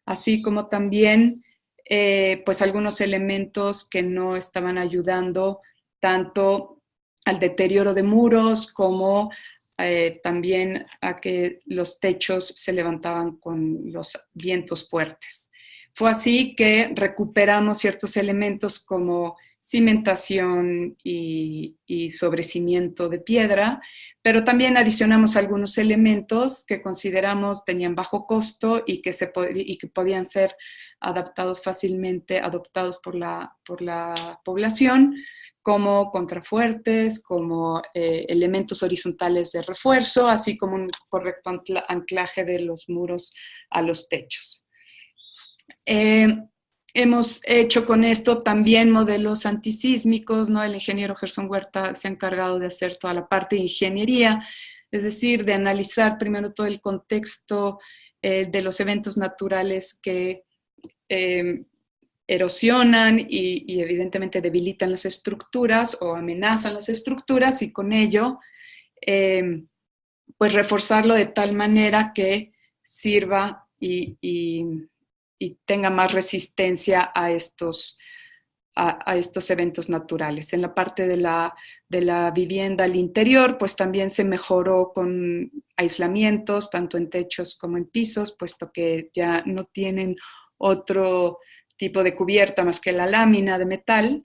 así como también eh, pues algunos elementos que no estaban ayudando tanto al deterioro de muros como eh, también a que los techos se levantaban con los vientos fuertes. Fue así que recuperamos ciertos elementos como cimentación y, sobrecimiento de piedra, pero también adicionamos algunos elementos que consideramos tenían bajo costo y que, se, podían ser adaptados fácilmente, adoptados por la, por la población, como contrafuertes, como eh, elementos horizontales de refuerzo, así como un correcto anclaje de los muros a los techos. Eh, hemos hecho con esto también modelos antisísmicos, ¿no? El ingeniero Gerson Huerta se ha encargado de hacer toda la parte de ingeniería, es decir, de analizar primero todo el contexto eh, de los eventos naturales que eh, erosionan y, evidentemente debilitan las estructuras o amenazan las estructuras y con ello, pues reforzarlo de tal manera que sirva y tenga más resistencia a estos, a, estos eventos naturales. En la parte de la, de la vivienda al interior, pues también se mejoró con aislamientos, tanto en techos como en pisos, puesto que ya no tienen otro tipo de cubierta más que la lámina de metal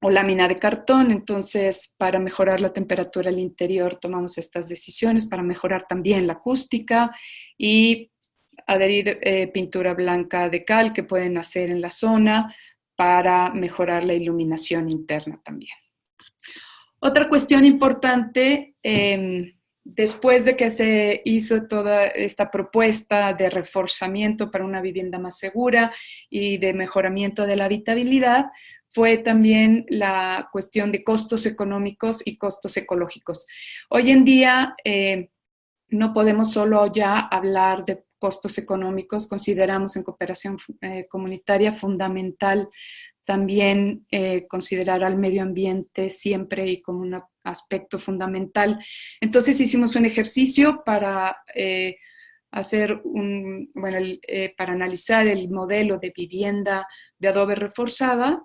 o lámina de cartón. Entonces, para mejorar la temperatura al interior tomamos estas decisiones, para mejorar también la acústica y adherir eh, pintura blanca de cal que pueden hacer en la zona para mejorar la iluminación interna también. Otra cuestión importante, em, después de que se hizo toda esta propuesta de reforzamiento para una vivienda más segura y de mejoramiento de la habitabilidad, fue también la cuestión de costos económicos y costos ecológicos. Hoy en día eh, no podemos solo ya hablar de costos económicos, consideramos en cooperación eh, comunitaria fundamental también eh, considerar al medio ambiente siempre y como un aspecto fundamental. Entonces hicimos un ejercicio para eh, hacer un, bueno, para analizar el modelo de vivienda de adobe reforzada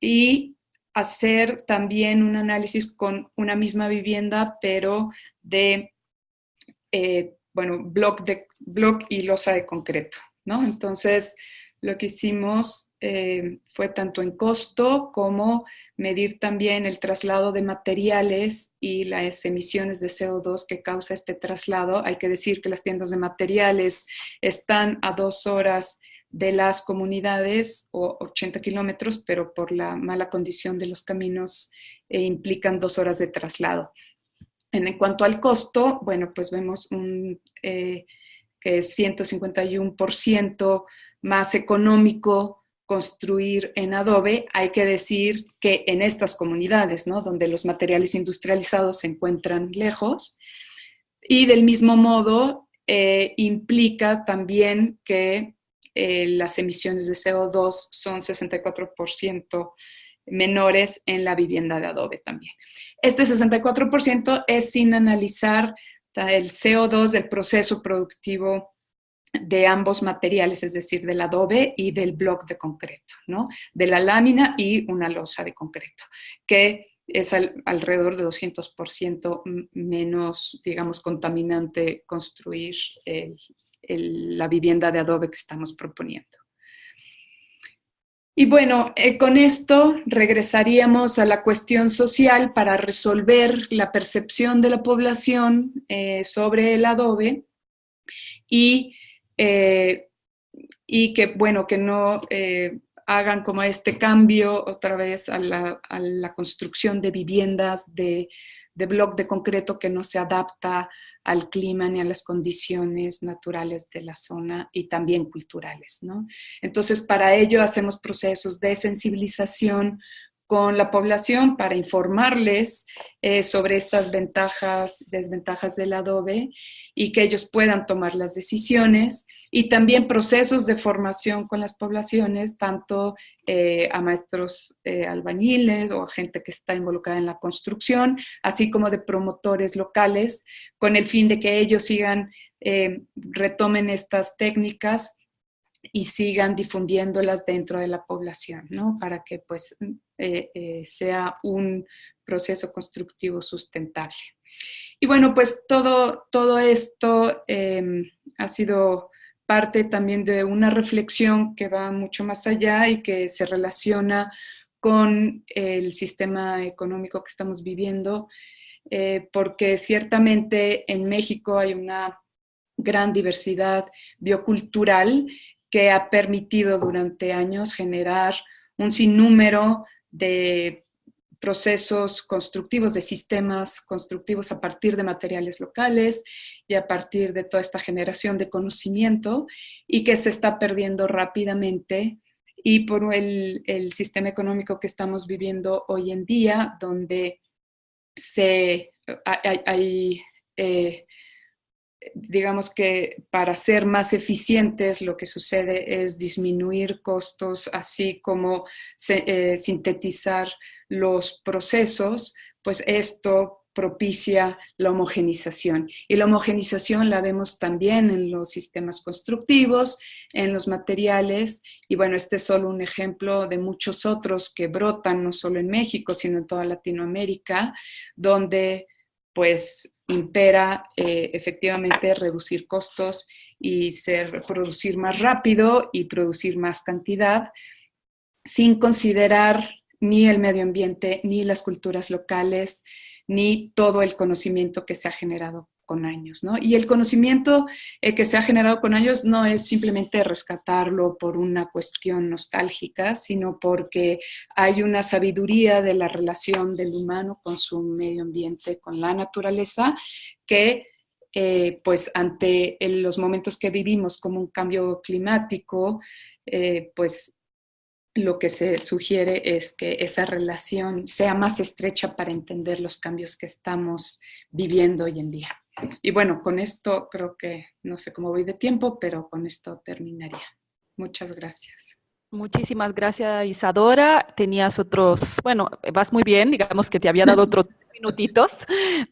y hacer también un análisis con una misma vivienda, pero de bueno, block, de, y losa de concreto, ¿no? Entonces, lo que hicimos eh, fue tanto en costo como medir también el traslado de materiales y las emisiones de CO2 que causa este traslado. Hay que decir que las tiendas de materiales están a dos horas de las comunidades o 80 kilómetros, pero por la mala condición de los caminos eh, implican dos horas de traslado. En, cuanto al costo, bueno, pues vemos un, eh, que es 151% más económico construir en adobe, hay que decir que en estas comunidades, ¿no? donde los materiales industrializados se encuentran lejos, y del mismo modo eh, implica también que eh, las emisiones de CO2 son 64% menores en la vivienda de adobe también. Este 64% es sin analizar el CO2 del proceso productivo de ambos materiales, es decir, del adobe y del bloque de concreto, ¿no? De la lámina y una losa de concreto, que es alrededor de 200% menos, digamos, contaminante construir la vivienda de adobe que estamos proponiendo. Y bueno, eh, con esto regresaríamos a la cuestión social para resolver la percepción de la población eh, sobre el adobe y, eh, y que, bueno, que no hagan como este cambio otra vez a la, a la construcción de viviendas de, de bloc de concreto que no se adapta al clima ni a las condiciones naturales de la zona y también culturales. ¿no? Entonces, para ello hacemos procesos de sensibilización con la población para informarles eh, sobre estas ventajas, desventajas del adobe y que ellos puedan tomar las decisiones y también procesos de formación con las poblaciones, tanto eh, a maestros eh, albañiles o a gente que está involucrada en la construcción, así como de promotores locales, con el fin de que ellos sigan, retomen estas técnicas y sigan difundiéndolas dentro de la población, ¿no? Para que pues eh, eh, sea un proceso constructivo sustentable. Y bueno, pues todo, todo esto em, ha sido parte también de una reflexión que va mucho más allá y que se relaciona con el sistema económico que estamos viviendo, eh, porque ciertamente en México hay una gran diversidad biocultural que ha permitido durante años generar un sinnúmero de procesos constructivos, de sistemas constructivos a partir de materiales locales y a partir de toda esta generación de conocimiento y que se está perdiendo rápidamente. Y por el, sistema económico que estamos viviendo hoy en día, donde se, hay, eh, digamos que para ser más eficientes lo que sucede es disminuir costos, así como eh, sintetizar los procesos, pues esto propicia la homogenización. Y la homogenización la vemos también en los sistemas constructivos, en los materiales, y bueno, este es solo un ejemplo de muchos otros que brotan no solo en México, sino en toda Latinoamérica, donde pues impera eh, efectivamente reducir costos y ser, producir más rápido y producir más cantidad sin considerar ni el medio ambiente, ni las culturas locales, ni todo el conocimiento que se ha generado con años, ¿no? Y el conocimiento eh, que se ha generado con años no es simplemente rescatarlo por una cuestión nostálgica, sino porque hay una sabiduría de la relación del humano con su medio ambiente, con la naturaleza, que eh, pues ante los momentos que vivimos como un cambio climático, eh, pues lo que se sugiere es que esa relación sea más estrecha para entender los cambios que estamos viviendo hoy en día. Y bueno, con esto creo que, no sé cómo voy de tiempo, pero con esto terminaría. Muchas gracias. Muchísimas gracias, Isadora. Tenías otros, bueno, vas muy bien, digamos que te había dado otros [LAUGHS] minutitos,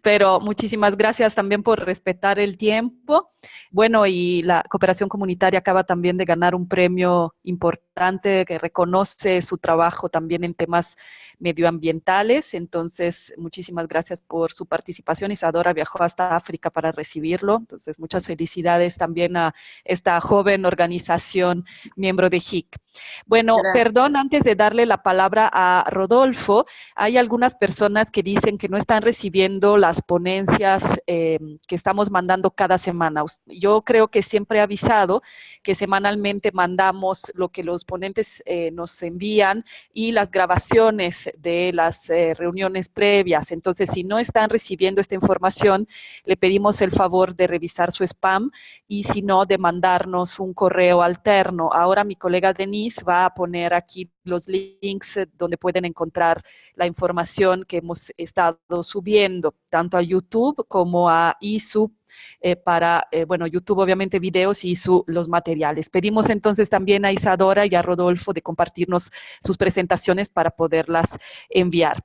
pero muchísimas gracias también por respetar el tiempo. Bueno, y la cooperación comunitaria acaba también de ganar un premio importante que reconoce su trabajo también en temas medioambientales. Entonces, muchísimas gracias por su participación. Isadora viajó hasta África para recibirlo. Entonces, muchas felicidades también a esta joven organización miembro de HIC. Bueno, perdón, antes de darle la palabra a Rodolfo, hay algunas personas que dicen que no están recibiendo las ponencias eh, que estamos mandando cada semana. Yo creo que siempre he avisado que semanalmente mandamos lo que los ponentes eh, nos envían y las grabaciones de las eh, reuniones previas. Entonces, si no están recibiendo esta información, le pedimos el favor de revisar su spam y si no, de mandarnos un correo alterno. Ahora mi colega Denise va a poner aquí los links eh, donde pueden encontrar la información que hemos estado subiendo, tanto a YouTube como a ISU eh, para, eh, bueno, YouTube obviamente videos y su, los materiales. Pedimos entonces también a Isadora y a Rodolfo de compartirnos sus presentaciones para poderlas enviar.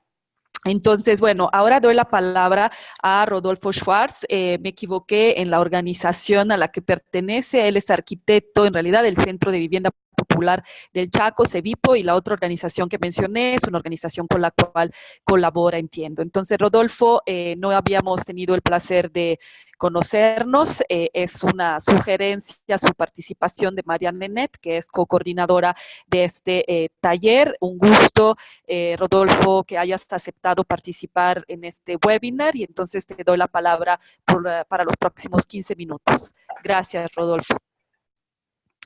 Entonces, bueno, ahora doy la palabra a Rodolfo Schwartz. Me equivoqué en la organización a la que pertenece. Él es arquitecto, en realidad, del Centro de Vivienda Popular del Chaco, CEVIPO, y la otra organización que mencioné es una organización con la cual colabora, entiendo. Entonces, Rodolfo, eh, no habíamos tenido el placer de conocernos. Eh, es una sugerencia su participación de María Nenet, que es co-coordinadora de este eh, taller. Un gusto, Rodolfo, que hayas aceptado participar en este webinar y entonces te doy la palabra para los próximos 15 minutos. Gracias, Rodolfo.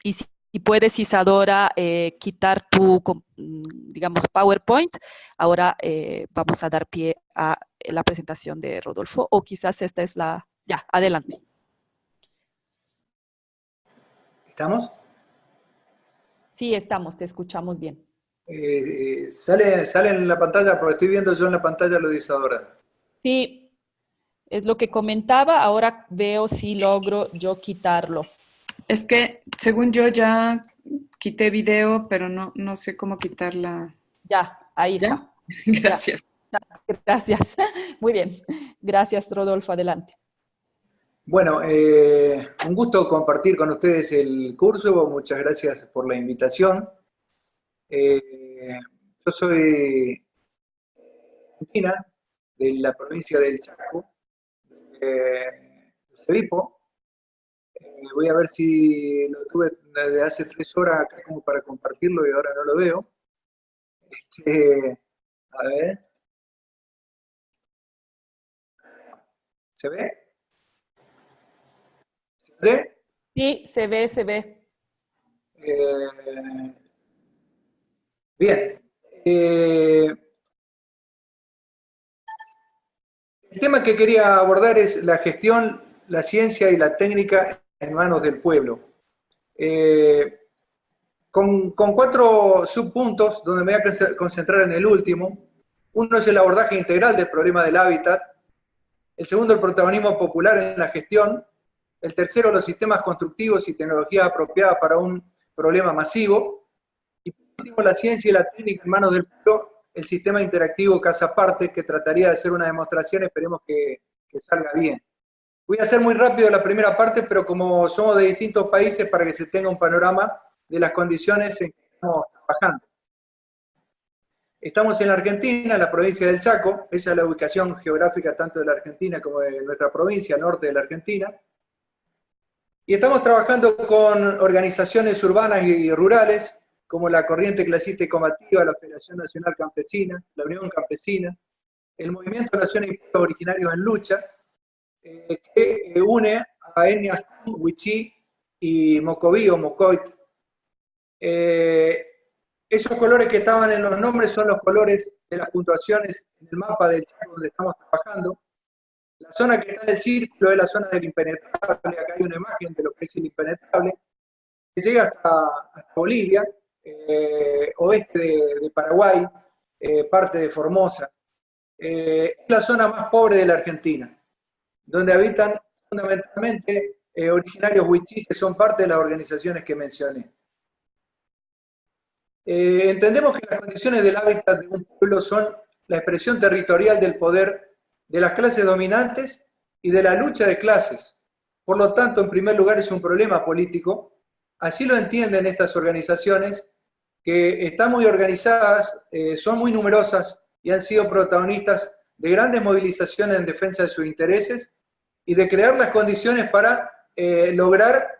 Y si y puedes, Isadora, eh, quitar tu, mm, digamos, PowerPoint. Ahora eh, vamos a dar pie a la presentación de Rodolfo, o quizás esta es la... Ya, adelante. ¿Estamos? Sí, estamos, te escuchamos bien. Eh, sale, sale en la pantalla, porque estoy viendo yo en la pantalla lo dice ahora. Sí, es lo que comentaba, ahora veo si logro yo quitarlo. Es que, según yo, ya quité video, pero no, no sé cómo quitarla. Ya, ahí está. [LAUGHS] Gracias. Gracias. [LAUGHS] Muy bien. Gracias, Rodolfo. Adelante. Bueno, eh, un gusto compartir con ustedes el curso. Muchas gracias por la invitación. Eh, yo soy argentina, de la provincia del Chaco, de Cevipo. Voy a ver si lo tuve desde hace tres horas acá como para compartirlo y ahora no lo veo. Este, a ver. ¿Se ve? ¿Se ve? Sí, se ve, se ve. Eh, bien. Eh, el tema que quería abordar es la gestión, la ciencia y la técnica en manos del pueblo. Eh, con, cuatro subpuntos, donde me voy a concentrar en el último. Uno es el abordaje integral del problema del hábitat, el segundo, el protagonismo popular en la gestión, el tercero, los sistemas constructivos y tecnología apropiada para un problema masivo, y por último, la ciencia y la técnica en manos del pueblo, el sistema interactivo casa parte, que trataría de hacer una demostración, esperemos que salga bien. Voy a hacer muy rápido la primera parte, pero como somos de distintos países, para que se tenga un panorama de las condiciones en que estamos trabajando. Estamos en la Argentina, en la provincia del Chaco, esa es la ubicación geográfica tanto de la Argentina como de nuestra provincia, norte de la Argentina. Y estamos trabajando con organizaciones urbanas y rurales, como la Corriente Clasista y Combativa, la Federación Nacional Campesina, la Unión Campesina, el Movimiento Nacional Originarios en Lucha, eh, que une a etnias Huichí y Mocoví o Mocoit. Eh, esos colores que estaban en los nombres son los colores de las puntuaciones en el mapa del Chaco donde estamos trabajando. La zona que está en el círculo es la zona del impenetrable, acá hay una imagen de lo que es el impenetrable, que llega hasta, Bolivia, eh, oeste de, Paraguay, eh, parte de Formosa. Eh, es la zona más pobre de la Argentina, donde habitan fundamentalmente originarios huichís que son parte de las organizaciones que mencioné. Eh, entendemos que las condiciones del hábitat de un pueblo son la expresión territorial del poder de las clases dominantes y de la lucha de clases. Por lo tanto, en primer lugar, es un problema político. Así lo entienden estas organizaciones, que están muy organizadas, eh, son muy numerosas y han sido protagonistas de grandes movilizaciones en defensa de sus intereses y de crear las condiciones para eh, lograr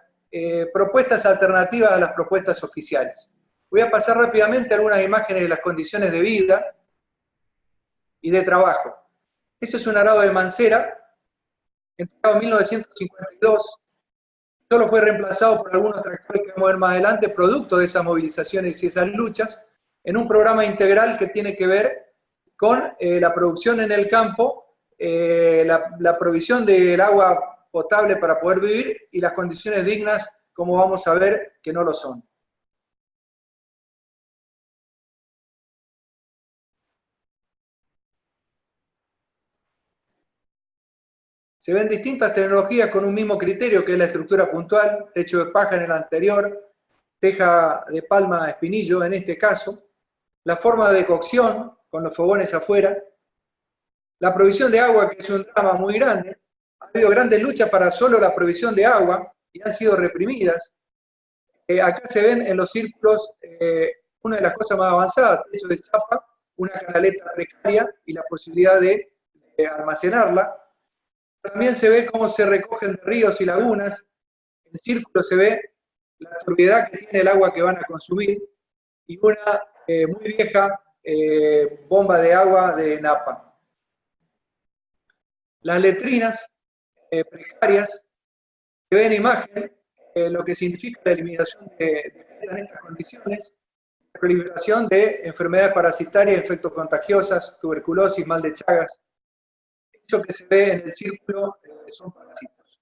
propuestas alternativas a las propuestas oficiales. Voy a pasar rápidamente algunas imágenes de las condiciones de vida y de trabajo. Ese es un arado de Mancera, entregado en 1952, solo fue reemplazado por algunos tractores que vamos a ver más adelante, producto de esas movilizaciones y esas luchas, en un programa integral que tiene que ver con eh, la producción en el campo, eh, la, la provisión del agua potable para poder vivir y las condiciones dignas, como vamos a ver, que no lo son. Se ven distintas tecnologías con un mismo criterio, que es la estructura puntual, techo de paja en el anterior, teja de palma espinillo en este caso, la forma de cocción, con los fogones afuera, la provisión de agua, que es un drama muy grande, ha habido grandes luchas para solo la provisión de agua y han sido reprimidas. Eh, acá se ven en los círculos eh, una de las cosas más avanzadas, techo de chapa, una canaleta precaria y la posibilidad de almacenarla, también se ve cómo se recogen ríos y lagunas. En círculo se ve la turbiedad que tiene el agua que van a consumir y una eh, muy vieja eh, bomba de agua de Napa. Las letrinas eh, precarias se ven en imagen lo que significa la eliminación de, de estas condiciones, la proliferación de enfermedades parasitarias, efectos contagiosas, tuberculosis, mal de Chagas, que se ve en el círculo son parásitos.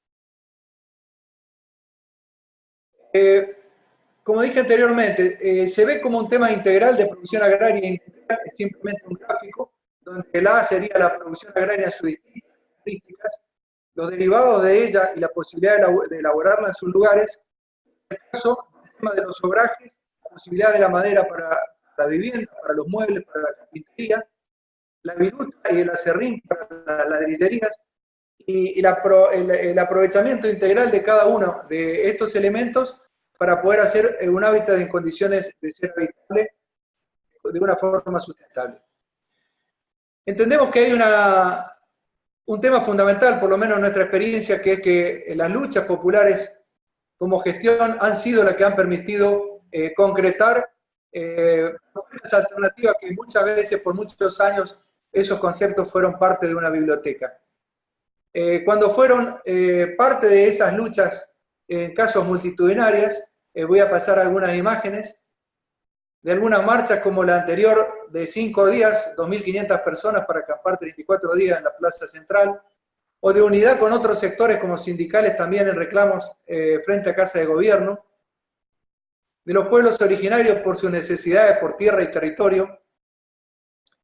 Eh, como dije anteriormente, eh, se ve como un tema integral de producción agraria es simplemente un gráfico, donde el A sería la producción agraria en sus distintas características, los derivados de ella y la posibilidad de elaborarla en sus lugares, en el caso, el tema de los sobrajes, la posibilidad de la madera para la vivienda, para los muebles, para la carpintería, la viruta y el acerrín para las ladrillerías, y, el, aprovechamiento integral de cada uno de estos elementos para poder hacer eh, un hábitat en condiciones de ser habitable de una forma sustentable. Entendemos que hay una, un tema fundamental, por lo menos en nuestra experiencia, que es que las luchas populares como gestión han sido las que han permitido eh, concretar eh, alternativas que muchas veces, por muchos años, esos conceptos fueron parte de una biblioteca. Eh, cuando fueron eh, parte de esas luchas en casos multitudinarias, eh, voy a pasar algunas imágenes de algunas marchas como la anterior de cinco días, 2.500 personas para acampar 34 días en la Plaza Central, o de unidad con otros sectores como sindicales también en reclamos frente a Casa de Gobierno, de los pueblos originarios por sus necesidades por tierra y territorio,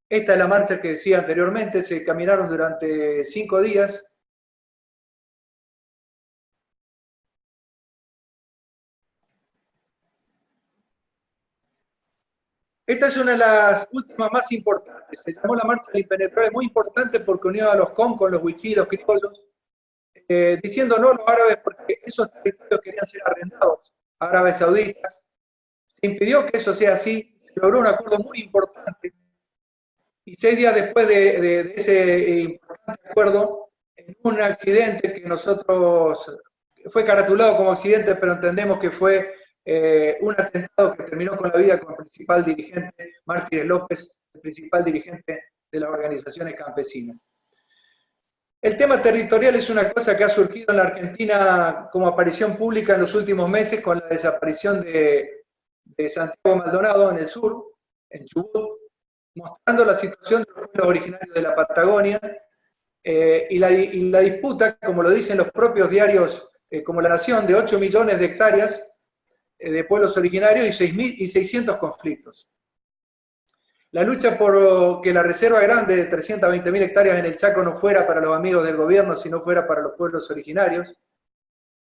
esta es la marcha que decía anteriormente, se caminaron durante cinco días. Esta es una de las últimas más importantes. Se llamó la Marcha del Impenetrable, muy importante porque unió a los con con los huichí, los criollos, eh, diciendo no a los árabes porque esos territorios querían ser arrendados árabes sauditas. Se impidió que eso sea así, se logró un acuerdo muy importante y seis días después de, ese importante acuerdo, en un accidente que nosotros, fue caratulado como accidente, pero entendemos que fue eh, un atentado que terminó con la vida con el principal dirigente, Mártires López, el principal dirigente de las organizaciones campesinas. El tema territorial es una cosa que ha surgido en la Argentina como aparición pública en los últimos meses con la desaparición de, Santiago Maldonado en el sur, en Chubut, mostrando la situación de los pueblos originarios de la Patagonia eh, y, la, disputa, como lo dicen los propios diarios, eh, como La Nación, de 8 millones de hectáreas de pueblos originarios y, 6, y 600 conflictos. La lucha por que la reserva grande de 320.000 hectáreas en el Chaco no fuera para los amigos del gobierno, sino fuera para los pueblos originarios.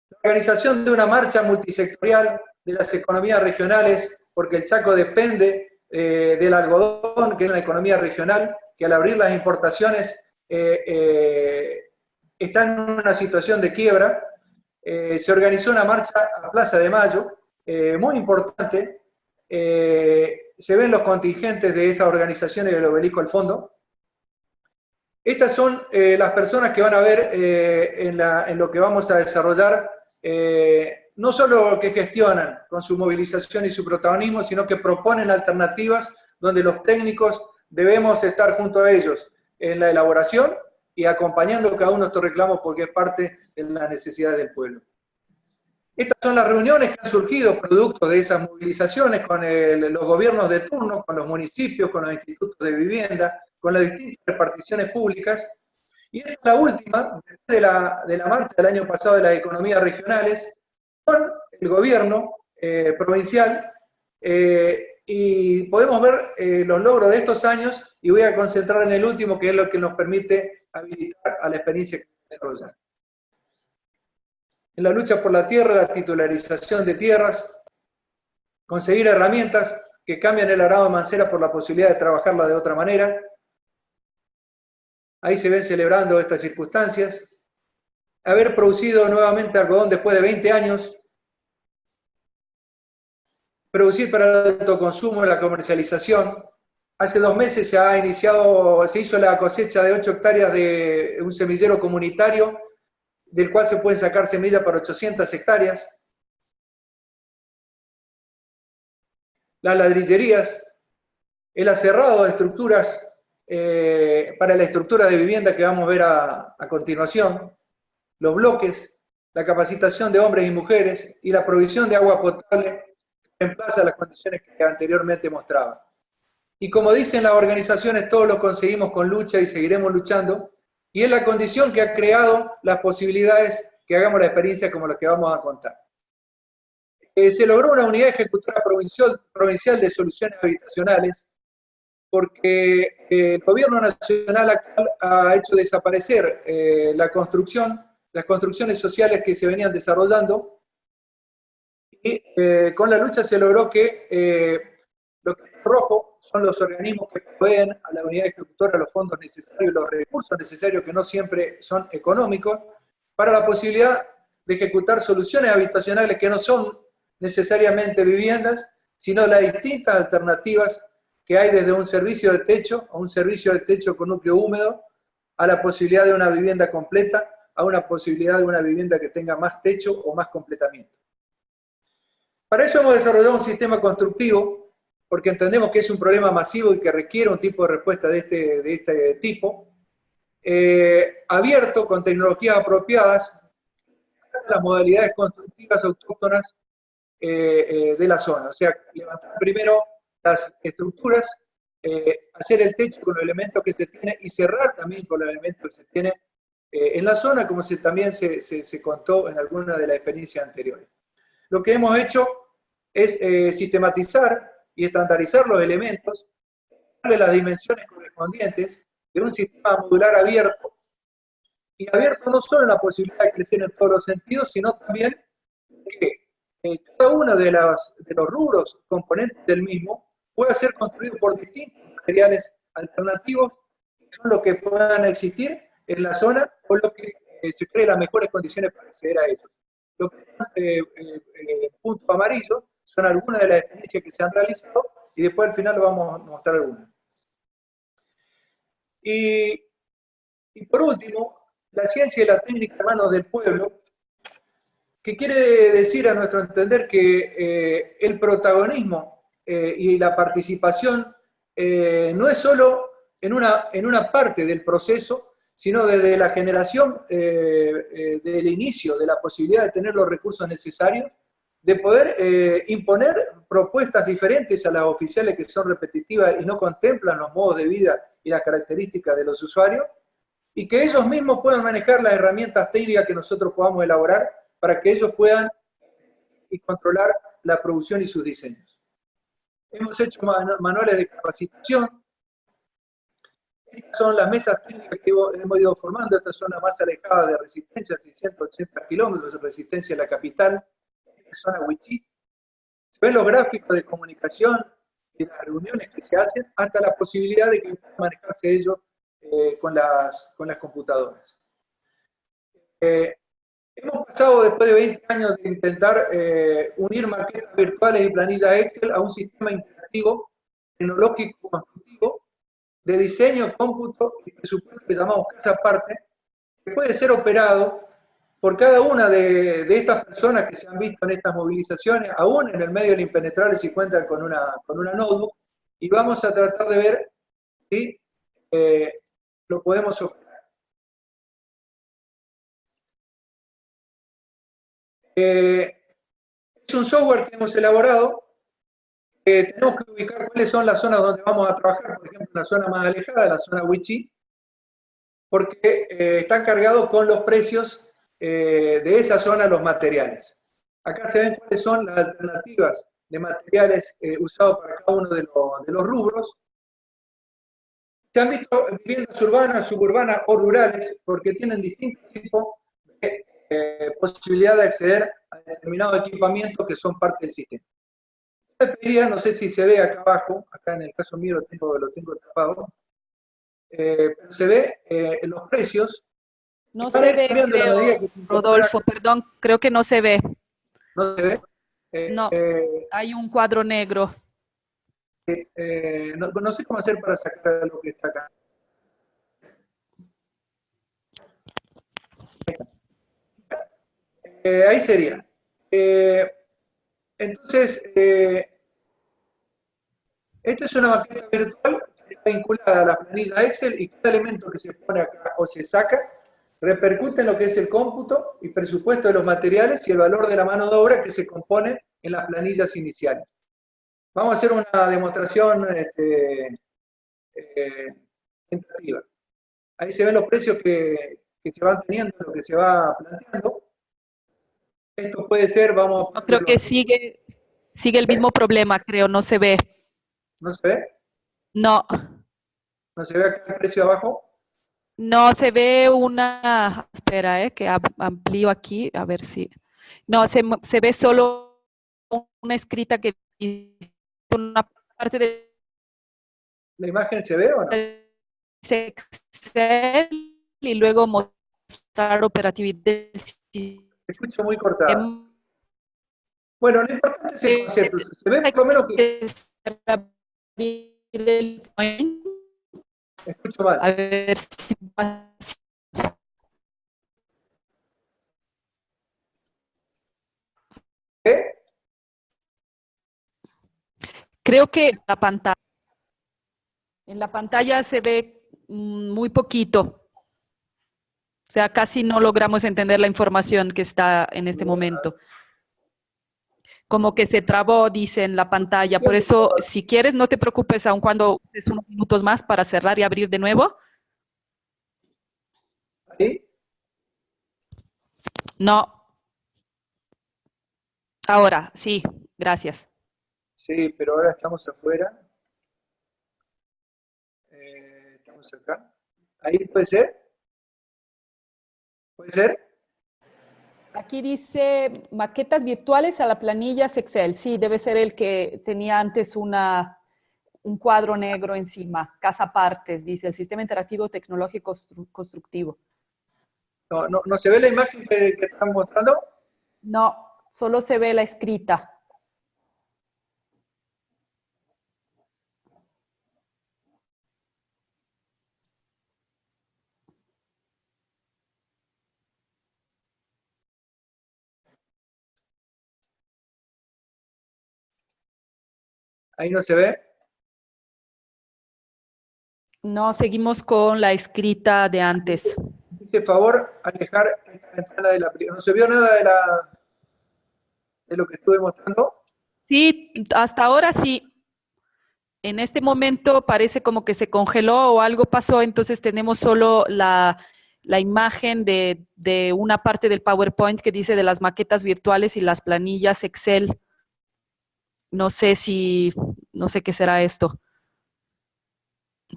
La organización de una marcha multisectorial de las economías regionales, porque el Chaco depende eh, del algodón, que es una economía regional, que al abrir las importaciones eh, eh, está en una situación de quiebra. se organizó una marcha a Plaza de Mayo, muy importante. se ven los contingentes de estas organizaciones del obelisco al fondo. Estas son las personas que van a ver en, en, lo que vamos a desarrollar no solo que gestionan con su movilización y su protagonismo, sino que proponen alternativas donde los técnicos debemos estar junto a ellos en la elaboración y acompañando cada uno de estos reclamos porque es parte de las necesidades del pueblo. Estas son las reuniones que han surgido producto de esas movilizaciones con los gobiernos de turno, con los municipios, con los institutos de vivienda, con las distintas reparticiones públicas. Y esta es la última, de la, de la marcha del año pasado de las economías regionales, el gobierno eh, provincial eh, y podemos ver eh, los logros de estos años y voy a concentrar en el último que es lo que nos permite habilitar a la experiencia que desarrollar. En la lucha por la tierra, la titularización de tierras, conseguir herramientas que cambian el arado de mancera por la posibilidad de trabajarla de otra manera. Ahí se ven celebrando estas circunstancias. Haber producido nuevamente algodón después de 20 años, producir para el autoconsumo la comercialización. Hace dos meses se ha iniciado, se hizo la cosecha de 8 hectáreas de un semillero comunitario, del cual se pueden sacar semillas para 800 hectáreas. Las ladrillerías, el acerrado de estructuras eh, para la estructura de vivienda que vamos a ver a, continuación, los bloques, la capacitación de hombres y mujeres y la provisión de agua potable reemplaza las condiciones que anteriormente mostraba. Y como dicen las organizaciones, todo lo conseguimos con lucha y seguiremos luchando, y es la condición que ha creado las posibilidades que hagamos la experiencia como la que vamos a contar. eh, se logró una unidad ejecutora provincial, provincial de soluciones habitacionales porque eh, el gobierno nacional actual ha hecho desaparecer eh, la construcción, las construcciones sociales que se venían desarrollando, y eh, con la lucha se logró que lo que es rojo son los organismos que proveen a la unidad ejecutora los fondos necesarios, los recursos necesarios que no siempre son económicos, para la posibilidad de ejecutar soluciones habitacionales que no son necesariamente viviendas, sino las distintas alternativas que hay desde un servicio de techo a un servicio de techo con núcleo húmedo, a la posibilidad de una vivienda completa, a una posibilidad de una vivienda que tenga más techo o más completamiento. Para eso hemos desarrollado un sistema constructivo, porque entendemos que es un problema masivo y que requiere un tipo de respuesta de este, de este tipo, eh, abierto, con tecnologías apropiadas, las modalidades constructivas autóctonas eh, eh, de la zona. O sea, levantar primero las estructuras, eh, hacer el techo con los elementos que se tiene y cerrar también con los elementos que se tiene eh, en la zona, como se, también se, se, contó en alguna de las experiencias anteriores. Lo que hemos hecho es eh, sistematizar y estandarizar los elementos, darle las dimensiones correspondientes de un sistema modular abierto, y abierto no solo en la posibilidad de crecer en todos los sentidos, sino también que cada uno de, las, de los rubros componentes del mismo puede ser construido por distintos materiales alternativos, que son los que puedan existir en la zona o lo que eh, se cree las mejores condiciones para acceder a ellos. Los eh, eh, eh, puntos amarillos son algunas de las experiencias que se han realizado y después al final vamos a mostrar algunas. Y, y por último, la ciencia y la técnica en manos del pueblo, que quiere decir a nuestro entender que el protagonismo eh, y la participación eh, no es solo en una, en una parte del proceso, sino desde la generación eh, del inicio, de la posibilidad de tener los recursos necesarios, de poder imponer propuestas diferentes a las oficiales que son repetitivas y no contemplan los modos de vida y las características de los usuarios, y que ellos mismos puedan manejar las herramientas técnicas que nosotros podamos elaborar para que ellos puedan y controlar la producción y sus diseños. Hemos hecho manuales de capacitación. Estas son las mesas técnicas que hemos ido formando. Esta zona más alejada de resistencia, 680 kilómetros de resistencia a la capital. Esta zona Wichí. Se ven los gráficos de comunicación y las reuniones que se hacen, hasta la posibilidad de que puedan manejarse ellos eh, con, las, con las computadoras. Eh, Hemos pasado después de 20 años de intentar eh, unir maquetas virtuales y planillas Excel a un sistema interactivo, tecnológico, constructivo, de diseño, cómputo y presupuesto que llamamos Casa Aparte, que puede ser operado por cada una de, estas personas que se han visto en estas movilizaciones, aún en el medio del impenetrable si cuentan con una, con una notebook, y vamos a tratar de ver si eh, lo podemos operar. Eh, es un software que hemos elaborado, tenemos que ubicar cuáles son las zonas donde vamos a trabajar, por ejemplo, la zona más alejada, la zona Wichi, porque eh, están cargados con los precios eh, de esa zona los materiales. Acá se ven cuáles son las alternativas de materiales usados para cada uno de, de los rubros. Se han visto viviendas urbanas, suburbanas o rurales, porque tienen distintos tipos de eh, posibilidad de acceder a determinados equipamientos que son parte del sistema. no sé si se ve acá abajo, acá en el caso mío lo tengo, lo tengo tapado, eh, pero se ve eh, los precios. No se ve, Rodolfo, perdón, creo que no se ve. ¿No se ve? no, hay un cuadro negro. No, no, sé cómo hacer para sacar lo que está acá. Eh, ahí sería. Eh, entonces, eh, esta es una maqueta virtual que está vinculada a la planilla Excel y cada elemento que se pone acá o se saca repercute en lo que es el cómputo y presupuesto de los materiales y el valor de la mano de obra que se compone en las planillas iniciales. Vamos a hacer una demostración este, tentativa. Ahí se ven los precios que, que se van teniendo, lo que se va planteando. Esto puede ser, vamos... No, creo que sigue, sigue el mismo problema, creo, no se ve. ¿No se ve? No. ¿No se ve acá el precio abajo? No, se ve una... Espera, eh, que amplío aquí, a ver si... No, se, se ve solo una escrita que dice una parte de... ¿La imagen se ve o no? Excel y luego mostrar operatividad. escucho muy cortado. Bueno, lo importante es el concepto. Se ve por lo menos que... Escucho mal. A ver si ¿Qué? Creo que la pantalla, en la pantalla se ve mm, muy poquito. O sea, casi no logramos entender la información que está en este momento. Como que se trabó, dice en la pantalla. Por eso, si quieres, no te preocupes, aun cuando es unos minutos más para cerrar y abrir de nuevo. ¿Ahí? No. Ahora, sí, gracias. Sí, pero ahora estamos afuera. Eh, estamos acá. ¿Ahí puede ser? ¿Puede ser? Aquí dice maquetas virtuales a la planilla Excel. Sí, debe ser el que tenía antes una, un cuadro negro encima. Casa partes, dice el sistema interactivo tecnológico constructivo. No, no, ¿No se ve la imagen que, que están mostrando? No, solo se ve la escrita. ¿Ahí no se ve? No, seguimos con la escrita de antes. Dice, favor, alejar esta ventana de la... ¿No se vio nada de, la, de lo que estuve mostrando? Sí, hasta ahora sí. En este momento parece como que se congeló o algo pasó, entonces tenemos solo la, la imagen de, de, una parte del PowerPoint que dice de las maquetas virtuales y las planillas Excel. No sé si, no sé qué será esto.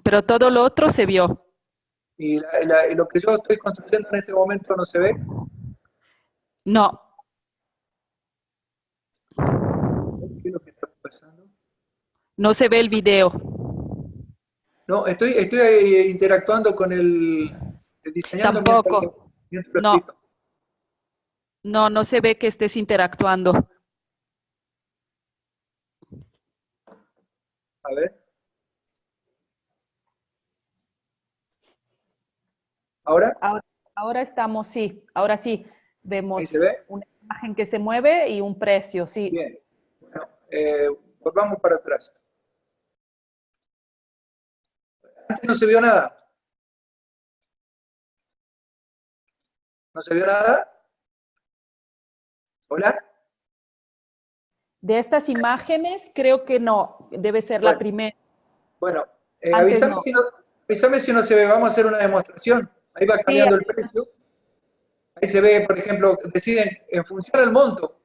Pero todo lo otro se vio. ¿Y, la, y lo que yo estoy construyendo en este momento no se ve? No. ¿Qué es lo que está pasando? No se ve el video. No, estoy, estoy interactuando con el, el diseñador. Tampoco. Mientras, mientras no. No, no se ve que estés interactuando. Ver. ¿Ahora? ¿Ahora? Ahora estamos, sí, ahora sí. Vemos se ve? una imagen que se mueve y un precio, sí. Bien. Bueno, eh, volvamos para atrás. Antes no se vio nada. ¿No se vio nada? ¿Hola? De estas imágenes, creo que no, debe ser bueno, la primera. Bueno, eh, avísame, no. Si no, avísame, si no, se ve, vamos a hacer una demostración. Ahí va cambiando sí, el precio. Ahí se ve, por ejemplo, deciden en función del monto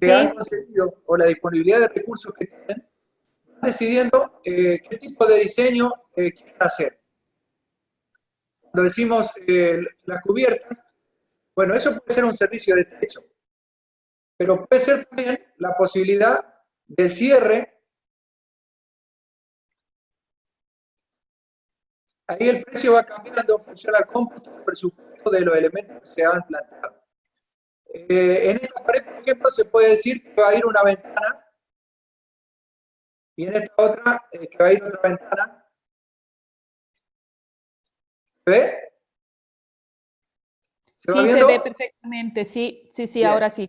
que sí. han conseguido o la disponibilidad de recursos que tienen, van decidiendo eh, qué tipo de diseño eh, quieren hacer. Cuando decimos eh, las cubiertas, bueno, eso puede ser un servicio de techo, pero puede ser también la posibilidad del cierre. Ahí el precio va cambiando en función al cómputo del presupuesto de los elementos que se han plantado. Eh, en esta pared, por ejemplo, se puede decir que va a ir una ventana y en esta otra eh, que va a ir otra ventana. ¿Se ve? ¿Se sí, se ve perfectamente, sí, sí, sí, Bien. ahora sí.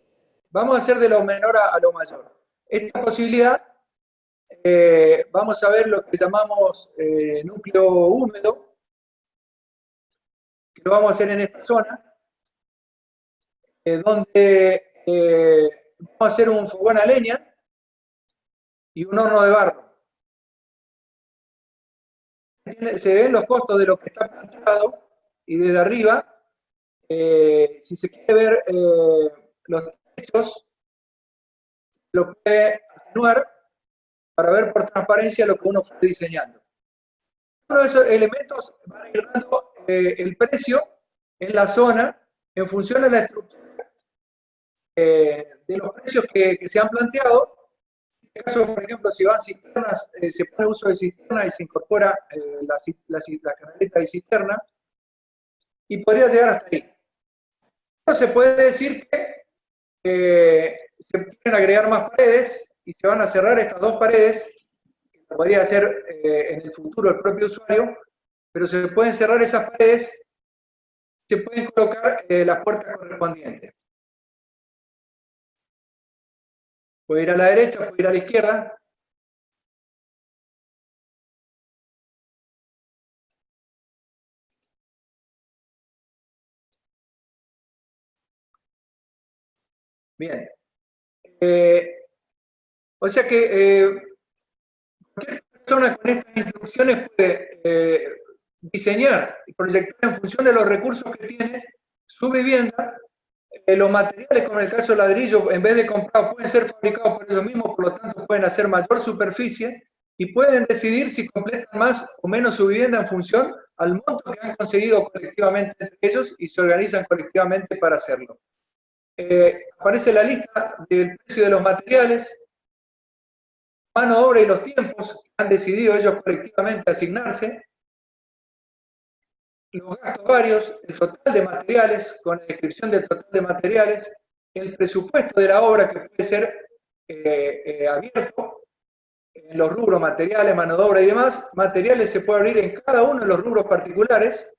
Vamos a hacer de lo menor a, lo mayor. Esta posibilidad, eh, vamos a ver lo que llamamos eh, núcleo húmedo, que lo vamos a hacer en esta zona, eh, donde vamos a hacer un fogón a leña y un horno de barro. Se ven los costos de lo que está planteado y desde arriba, si se quiere ver los techos, lo puede atenuar para ver por transparencia lo que uno fue diseñando. Uno de esos elementos van a ir dando eh, el precio en la zona en función de la estructura eh, de los precios que, se han planteado. En este caso, por ejemplo, si van cisternas, eh, se pone uso de cisterna y se incorpora la, la, la canaleta de cisterna, y podría llegar hasta ahí. Pero se puede decir que se pueden agregar más paredes y se van a cerrar estas dos paredes, que podría hacer eh, en el futuro el propio usuario, pero se pueden cerrar esas paredes, se pueden colocar eh, las puertas correspondientes. Puede ir a la derecha, puede ir a la izquierda, Bien. Eh, o sea que eh, cualquier persona con estas instrucciones puede eh, diseñar y proyectar en función de los recursos que tiene su vivienda. los materiales, como en el caso del ladrillo, en vez de comprar, pueden ser fabricados por ellos mismos, por lo tanto pueden hacer mayor superficie y pueden decidir si completan más o menos su vivienda en función al monto que han conseguido colectivamente entre ellos y se organizan colectivamente para hacerlo. Eh, aparece la lista del precio de los materiales, mano de obra y los tiempos que han decidido ellos colectivamente asignarse, los gastos varios, el total de materiales, con la descripción del total de materiales, el presupuesto de la obra que puede ser eh, eh, abierto en los rubros materiales, mano de obra y demás, materiales se puede abrir en cada uno de los rubros particulares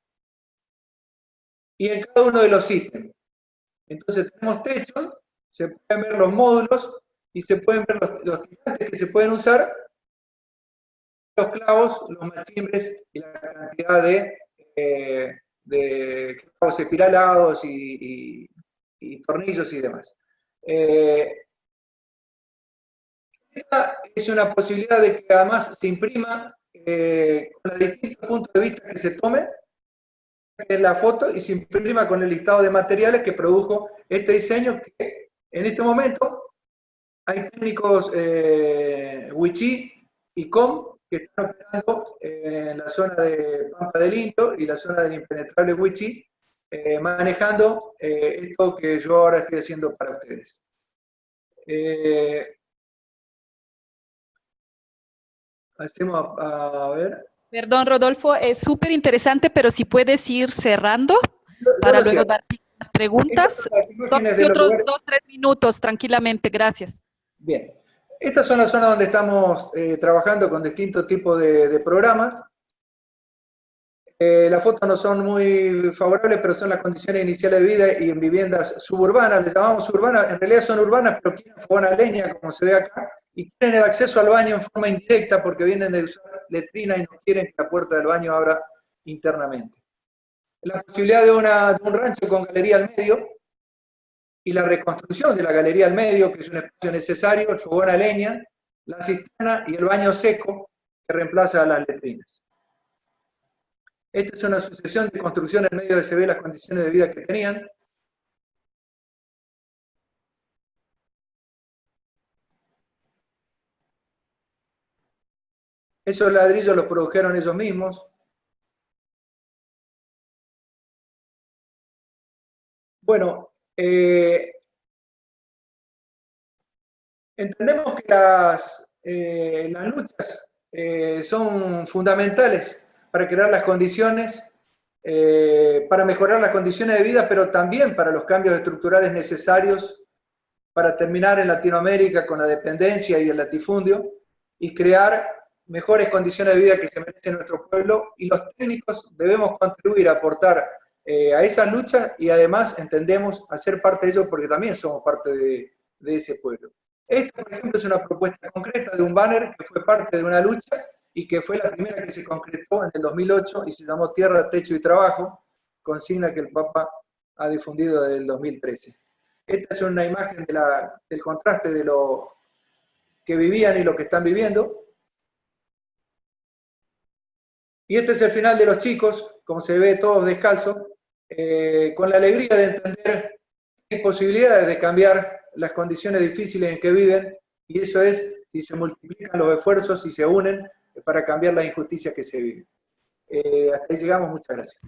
y en cada uno de los ítems. Entonces tenemos techos, se pueden ver los módulos y se pueden ver los, tirantes que se pueden usar, los clavos, los machimbres y la cantidad de, eh, clavos espiralados y, tornillos y demás. Eh, esta es una posibilidad de que además se imprima eh, con los distintos puntos de vista que se tome, la foto y se imprima con el listado de materiales que produjo este diseño que en este momento hay técnicos eh, y Com que están operando en la zona de Pampa del Into y la zona del impenetrable Wichi eh, manejando eh, esto que yo ahora estoy haciendo para ustedes. Eh, hacemos a ver. Perdón, Rodolfo, es súper interesante, pero si puedes ir cerrando para luego dar las preguntas. otros dos, tres minutos, tranquilamente, gracias. Bien. Estas son las zonas donde estamos eh, trabajando con distintos tipos de, programas. Eh, las fotos no son muy favorables, pero son las condiciones iniciales de vida y en viviendas suburbanas, les llamamos suburbanas, en realidad son urbanas, pero quieren fogón leña, como se ve acá, y tienen el acceso al baño en forma indirecta porque vienen de usar letrina y no quieren que la puerta del baño abra internamente. La posibilidad de, una, un rancho con galería al medio y la reconstrucción de la galería al medio, que es un espacio necesario, el fogón a leña, la cisterna y el baño seco que reemplaza a las letrinas. Esta es una sucesión de construcciones en medio de se ve las condiciones de vida que tenían. Esos ladrillos los produjeron ellos mismos. Bueno, eh, entendemos que las, eh, las luchas eh, son fundamentales para crear las condiciones, para mejorar las condiciones de vida, pero también para los cambios estructurales necesarios para terminar en Latinoamérica con la dependencia y el latifundio y crear mejores condiciones de vida que se merece nuestro pueblo y los técnicos debemos contribuir a aportar eh, a esa lucha y además entendemos hacer parte de ello porque también somos parte de, ese pueblo. Esta, por ejemplo, es una propuesta concreta de un banner que fue parte de una lucha y que fue la primera que se concretó en el 2008 y se llamó Tierra, Techo y Trabajo, consigna que el Papa ha difundido desde el 2013. Esta es una imagen del contraste de lo que vivían y lo que están viviendo. Y este es el final de los chicos, como se ve todos descalzos, eh, con la alegría de entender que hay posibilidades de cambiar las condiciones difíciles en que viven, y eso es si se multiplican los esfuerzos y se unen para cambiar las injusticias que se viven. Eh, hasta ahí llegamos, muchas gracias.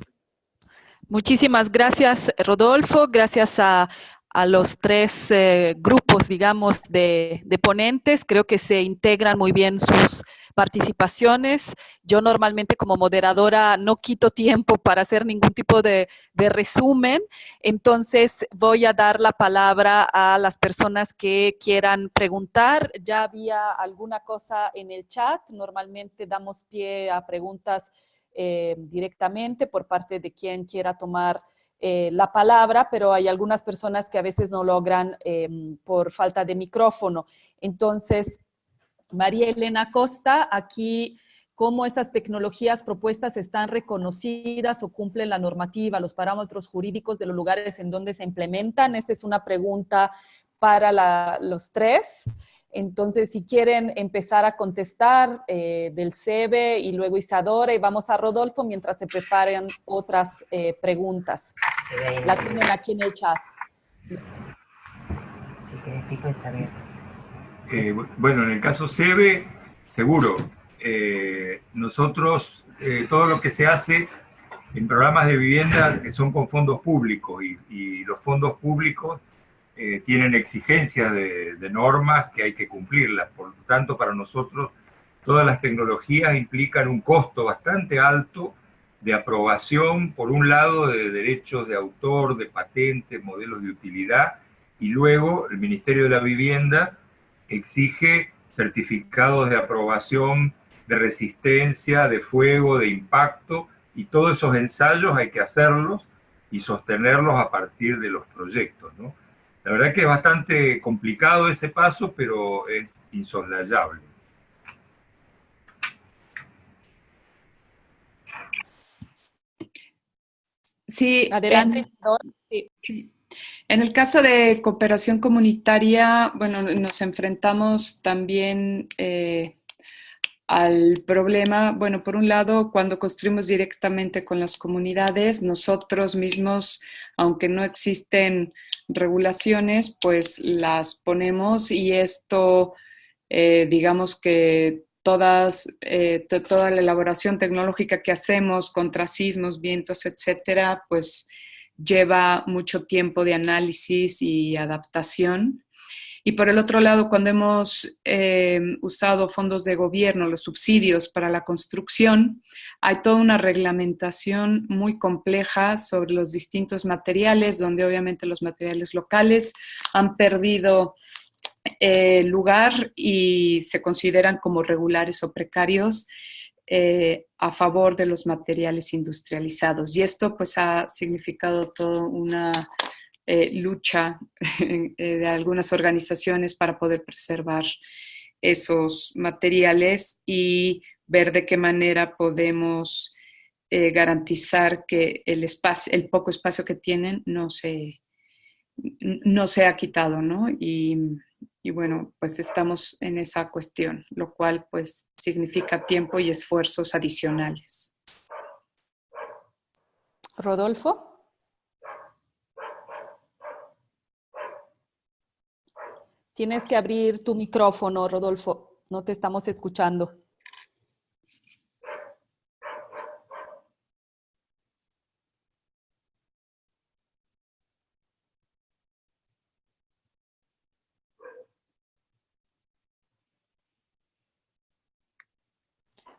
Muchísimas gracias, Rodolfo. Gracias a, a los tres eh, grupos, digamos, de, ponentes. Creo que se integran muy bien sus participaciones. Yo normalmente como moderadora no quito tiempo para hacer ningún tipo de, resumen, entonces voy a dar la palabra a las personas que quieran preguntar. Ya había alguna cosa en el chat, normalmente damos pie a preguntas eh, directamente por parte de quien quiera tomar eh, la palabra, pero hay algunas personas que a veces no logran em, por falta de micrófono. Entonces, María Elena Costa, aquí cómo estas tecnologías propuestas están reconocidas o cumplen la normativa, los parámetros jurídicos de los lugares en donde se implementan. Esta es una pregunta para los tres. Entonces, si quieren empezar a contestar eh, del CEBE y luego Isadora y vamos a Rodolfo mientras se preparen otras eh, preguntas. La tienen aquí en el chat. Eh, bueno, en el caso CEBE, seguro. nosotros, todo lo que se hace en programas de vivienda que son con fondos públicos y los fondos públicos eh, tienen exigencias de, normas que hay que cumplirlas. Por lo tanto, para nosotros, todas las tecnologías implican un costo bastante alto de aprobación, por un lado, de derechos de autor, de patentes, modelos de utilidad, y luego el Ministerio de la Vivienda exige certificados de aprobación de resistencia, de fuego, de impacto, y todos esos ensayos hay que hacerlos y sostenerlos a partir de los proyectos, ¿no? La verdad que es bastante complicado ese paso, pero es insoslayable. Sí, adelante. En, en el caso de cooperación comunitaria, bueno, nos enfrentamos también eh, al problema, bueno, por un lado, cuando construimos directamente con las comunidades, nosotros mismos, aunque no existen regulaciones, pues las ponemos y esto, eh, digamos que todas, eh, toda la elaboración tecnológica que hacemos contra sismos, vientos, etcétera, pues lleva mucho tiempo de análisis y adaptación. Y por el otro lado, cuando hemos eh, usado fondos de gobierno, los subsidios para la construcción, hay toda una reglamentación muy compleja sobre los distintos materiales, donde obviamente los materiales locales han perdido eh, lugar y se consideran como regulares o precarios. Eh, a favor de los materiales industrializados. Y esto pues ha significado toda una eh, lucha [LAUGHS] eh, de algunas organizaciones para poder preservar esos materiales y ver de qué manera podemos eh, garantizar que el, espacio, el poco espacio que tienen no se, no se ha quitado, ¿no? Y, y bueno, pues estamos en esa cuestión, lo cual pues significa tiempo y esfuerzos adicionales. Rodolfo. Tienes que abrir tu micrófono, Rodolfo. No te estamos escuchando.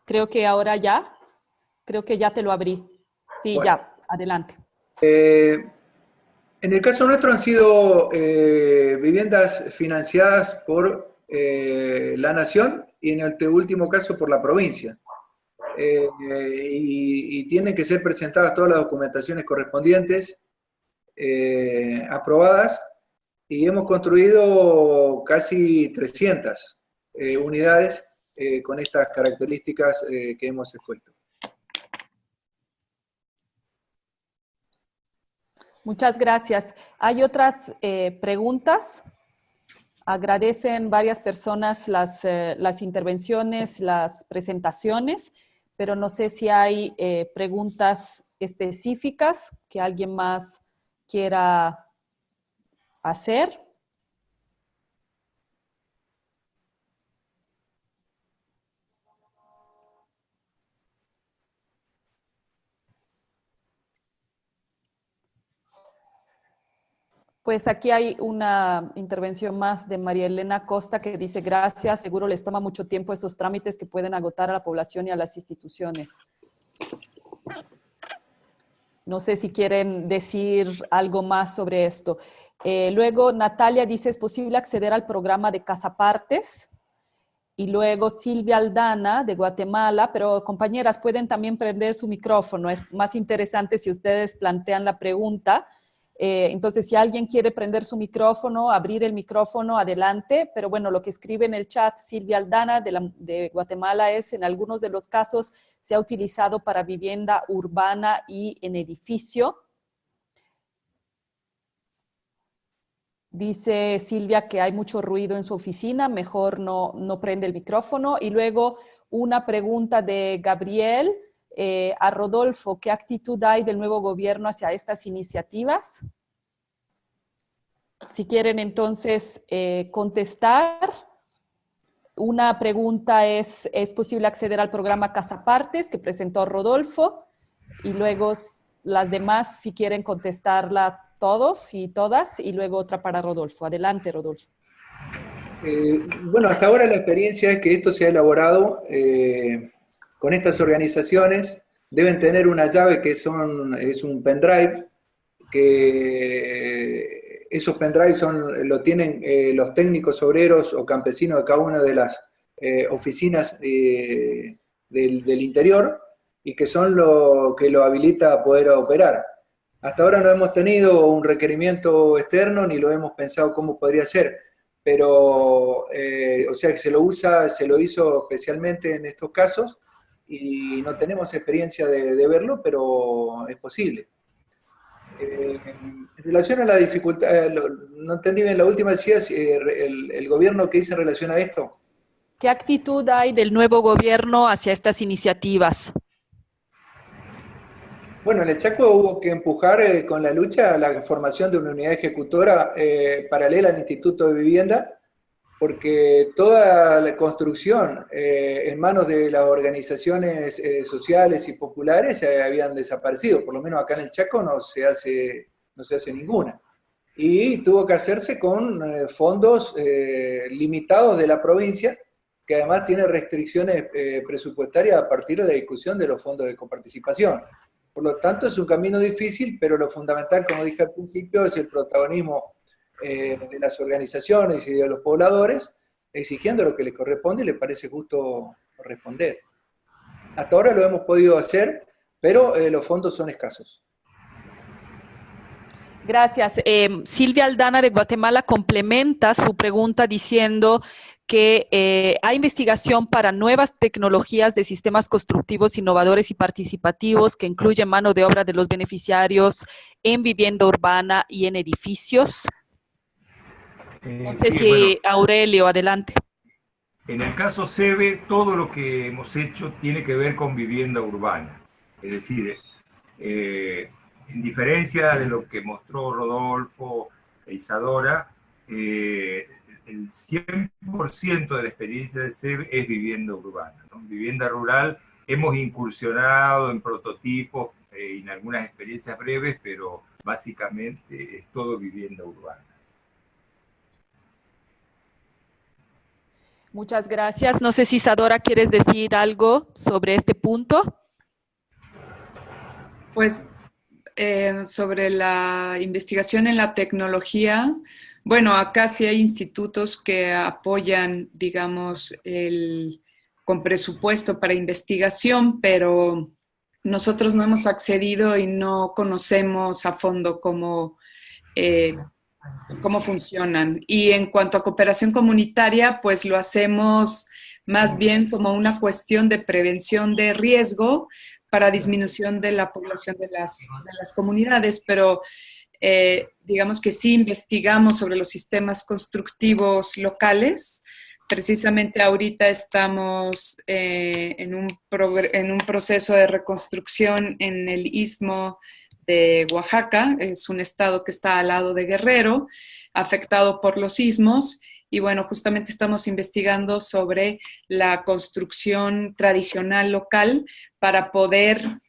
Creo que ahora ya. Creo que ya te lo abrí. Sí, ya. Adelante. Eh, en el caso nuestro han sido eh, viviendas financiadas por eh, la nación y en el último caso por la provincia. Eh, y, tienen que ser presentadas todas las documentaciones correspondientes, aprobadas, y hemos construido casi 300 unidades con estas características que hemos expuesto. Muchas gracias. ¿Hay otras eh, preguntas? Agradecen varias personas las, eh, las, intervenciones, las presentaciones, pero no sé si hay eh, preguntas específicas que alguien más quiera hacer. Pues aquí hay una intervención más de María Elena Costa que dice, gracias, seguro les toma mucho tiempo esos trámites que pueden agotar a la población y a las instituciones. No sé si quieren decir algo más sobre esto. Eh, luego Natalia dice, ¿es posible acceder al programa de Casapartes? Y luego Silvia Aldana de Guatemala, pero compañeras, pueden también prender su micrófono. Es más interesante si ustedes plantean la pregunta. Eh, entonces, si alguien quiere prender su micrófono, abrir el micrófono, adelante. Pero bueno, lo que escribe en el chat Silvia Aldana de, de Guatemala es, en algunos de los casos, se ha utilizado para vivienda urbana y en edificio. Dice Silvia que hay mucho ruido en su oficina, mejor no, no prende el micrófono. Y luego una pregunta de Gabriel eh, a Rodolfo, ¿qué actitud hay del nuevo gobierno hacia estas iniciativas? Si quieren entonces eh, contestar, una pregunta es, ¿es posible acceder al programa Casapartes que presentó Rodolfo? Y luego las demás, si quieren contestarla todos y todas, y luego otra para Rodolfo. Adelante, Rodolfo. Eh, bueno, hasta ahora la experiencia es que esto se ha elaborado con estas organizaciones. Deben tener una llave que son, es un pendrive, que esos pendrives son, lo tienen eh, los técnicos obreros o campesinos de cada una de las oficinas del, del interior y que son lo que lo habilita a poder operar. Hasta ahora no hemos tenido un requerimiento externo ni lo hemos pensado cómo podría ser, pero, eh, o sea, que se lo usa, se lo hizo especialmente en estos casos y no tenemos experiencia de, verlo, pero es posible. Eh, en relación a la dificultad, eh, no entendí bien la última, decía el, el gobierno que dice en relación a esto. ¿Qué actitud hay del nuevo gobierno hacia estas iniciativas? Bueno, en el Chaco hubo que empujar eh, con la lucha la formación de una unidad ejecutora eh, paralela al Instituto de Vivienda, porque toda la construcción eh, en manos de las organizaciones sociales y populares habían desaparecido, por lo menos acá en el Chaco no se hace, no se hace ninguna. Y tuvo que hacerse con fondos limitados de la provincia, que además tiene restricciones presupuestarias a partir de la discusión de los fondos de coparticipación. Por lo tanto, es un camino difícil, pero lo fundamental, como dije al principio, es el protagonismo eh, de las organizaciones y de los pobladores, exigiendo lo que les corresponde y les parece justo responder. Hasta ahora lo hemos podido hacer, pero eh, los fondos son escasos. Gracias. Eh, Silvia Aldana de Guatemala complementa su pregunta diciendo que eh, hay investigación para nuevas tecnologías de sistemas constructivos innovadores y participativos que incluyen mano de obra de los beneficiarios en vivienda urbana y en edificios. No eh, sé si Aurelio, adelante. En el caso SEBE, todo lo que hemos hecho tiene que ver con vivienda urbana. Es decir, eh, en diferencia de lo que mostró Rodolfo e Isadora, el 100% de la experiencia de SEB es vivienda urbana. Vivienda rural, hemos incursionado en prototipos, eh, en algunas experiencias breves, pero básicamente es todo vivienda urbana. Muchas gracias. No sé si Isadora quieres decir algo sobre este punto. Pues eh, sobre la investigación en la tecnología, bueno, acá sí hay institutos que apoyan, digamos, el, con presupuesto para investigación, pero nosotros no hemos accedido y no conocemos a fondo cómo, eh, cómo funcionan. Y en cuanto a cooperación comunitaria, pues lo hacemos más bien como una cuestión de prevención de riesgo para disminución de la población de las, de las comunidades, pero eh, digamos que sí investigamos sobre los sistemas constructivos locales. Precisamente ahorita estamos eh, en, un en un proceso de reconstrucción en el istmo de Oaxaca, es un estado que está al lado de Guerrero, afectado por los sismos, y bueno, justamente estamos investigando sobre la construcción tradicional local para poder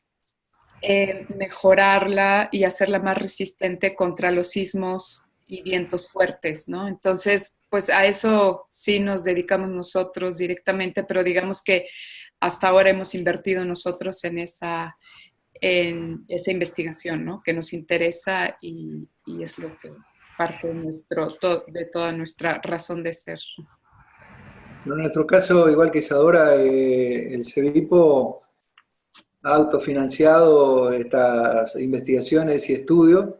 eh, mejorarla y hacerla más resistente contra los sismos y vientos fuertes, ¿no? Entonces, pues a eso sí nos dedicamos nosotros directamente, pero digamos que hasta ahora hemos invertido nosotros en esa, en esa investigación, ¿no? Que nos interesa y, es lo que parte de, nuestro, de toda nuestra razón de ser. En nuestro caso, igual que Isadora, eh, el CEBIPO ha autofinanciado estas investigaciones y estudios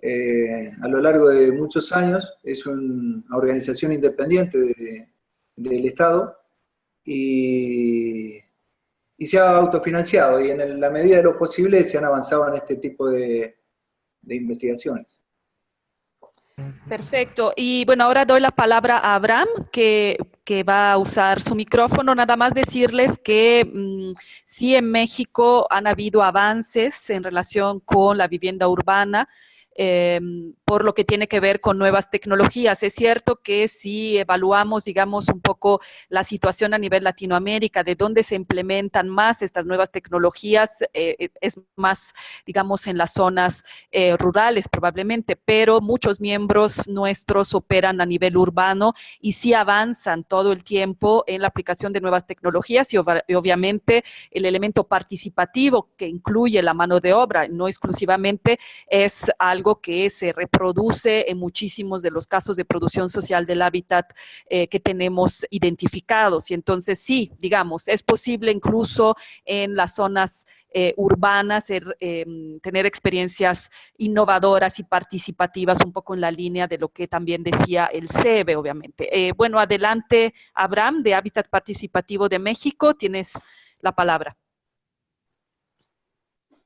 eh, a lo largo de muchos años. Es una organización independiente del Estado y, se ha autofinanciado y en la medida de lo posible se han avanzado en este tipo de investigaciones. Perfecto. Y bueno, ahora doy la palabra a Abraham, que, va a usar su micrófono. Nada más decirles que mm, sí en México han habido avances en relación con la vivienda urbana. Em, por lo que tiene que ver con nuevas tecnologías. Es cierto que si evaluamos, digamos, un poco la situación a nivel Latinoamérica, de dónde se implementan más estas nuevas tecnologías, eh, eh, es más, digamos, en las zonas eh, rurales probablemente, pero muchos miembros nuestros operan a nivel urbano y sí avanzan todo el tiempo en la aplicación de nuevas tecnologías y, obviamente el elemento participativo que incluye la mano de obra, no exclusivamente, es algo que se reproduce en muchísimos de los casos de producción social del hábitat eh, que tenemos identificados. Y entonces sí, digamos, es posible incluso en las zonas eh, urbanas em, tener experiencias innovadoras y participativas, un poco en la línea de lo que también decía el CEBE, obviamente. Eh, bueno, adelante, Abraham, de Hábitat Participativo de México, tienes la palabra.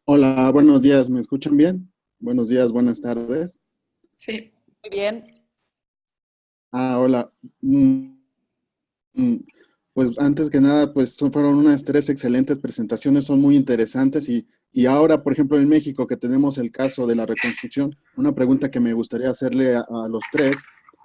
Hola, buenos días, ¿me escuchan bien? Buenos días, buenas tardes. Sí, muy bien. Ah, hola. Mm, mm, pues antes que nada, pues fueron unas tres excelentes presentaciones, son muy interesantes y, y, ahora, por ejemplo, en México que tenemos el caso de la reconstrucción, una pregunta que me gustaría hacerle a, los tres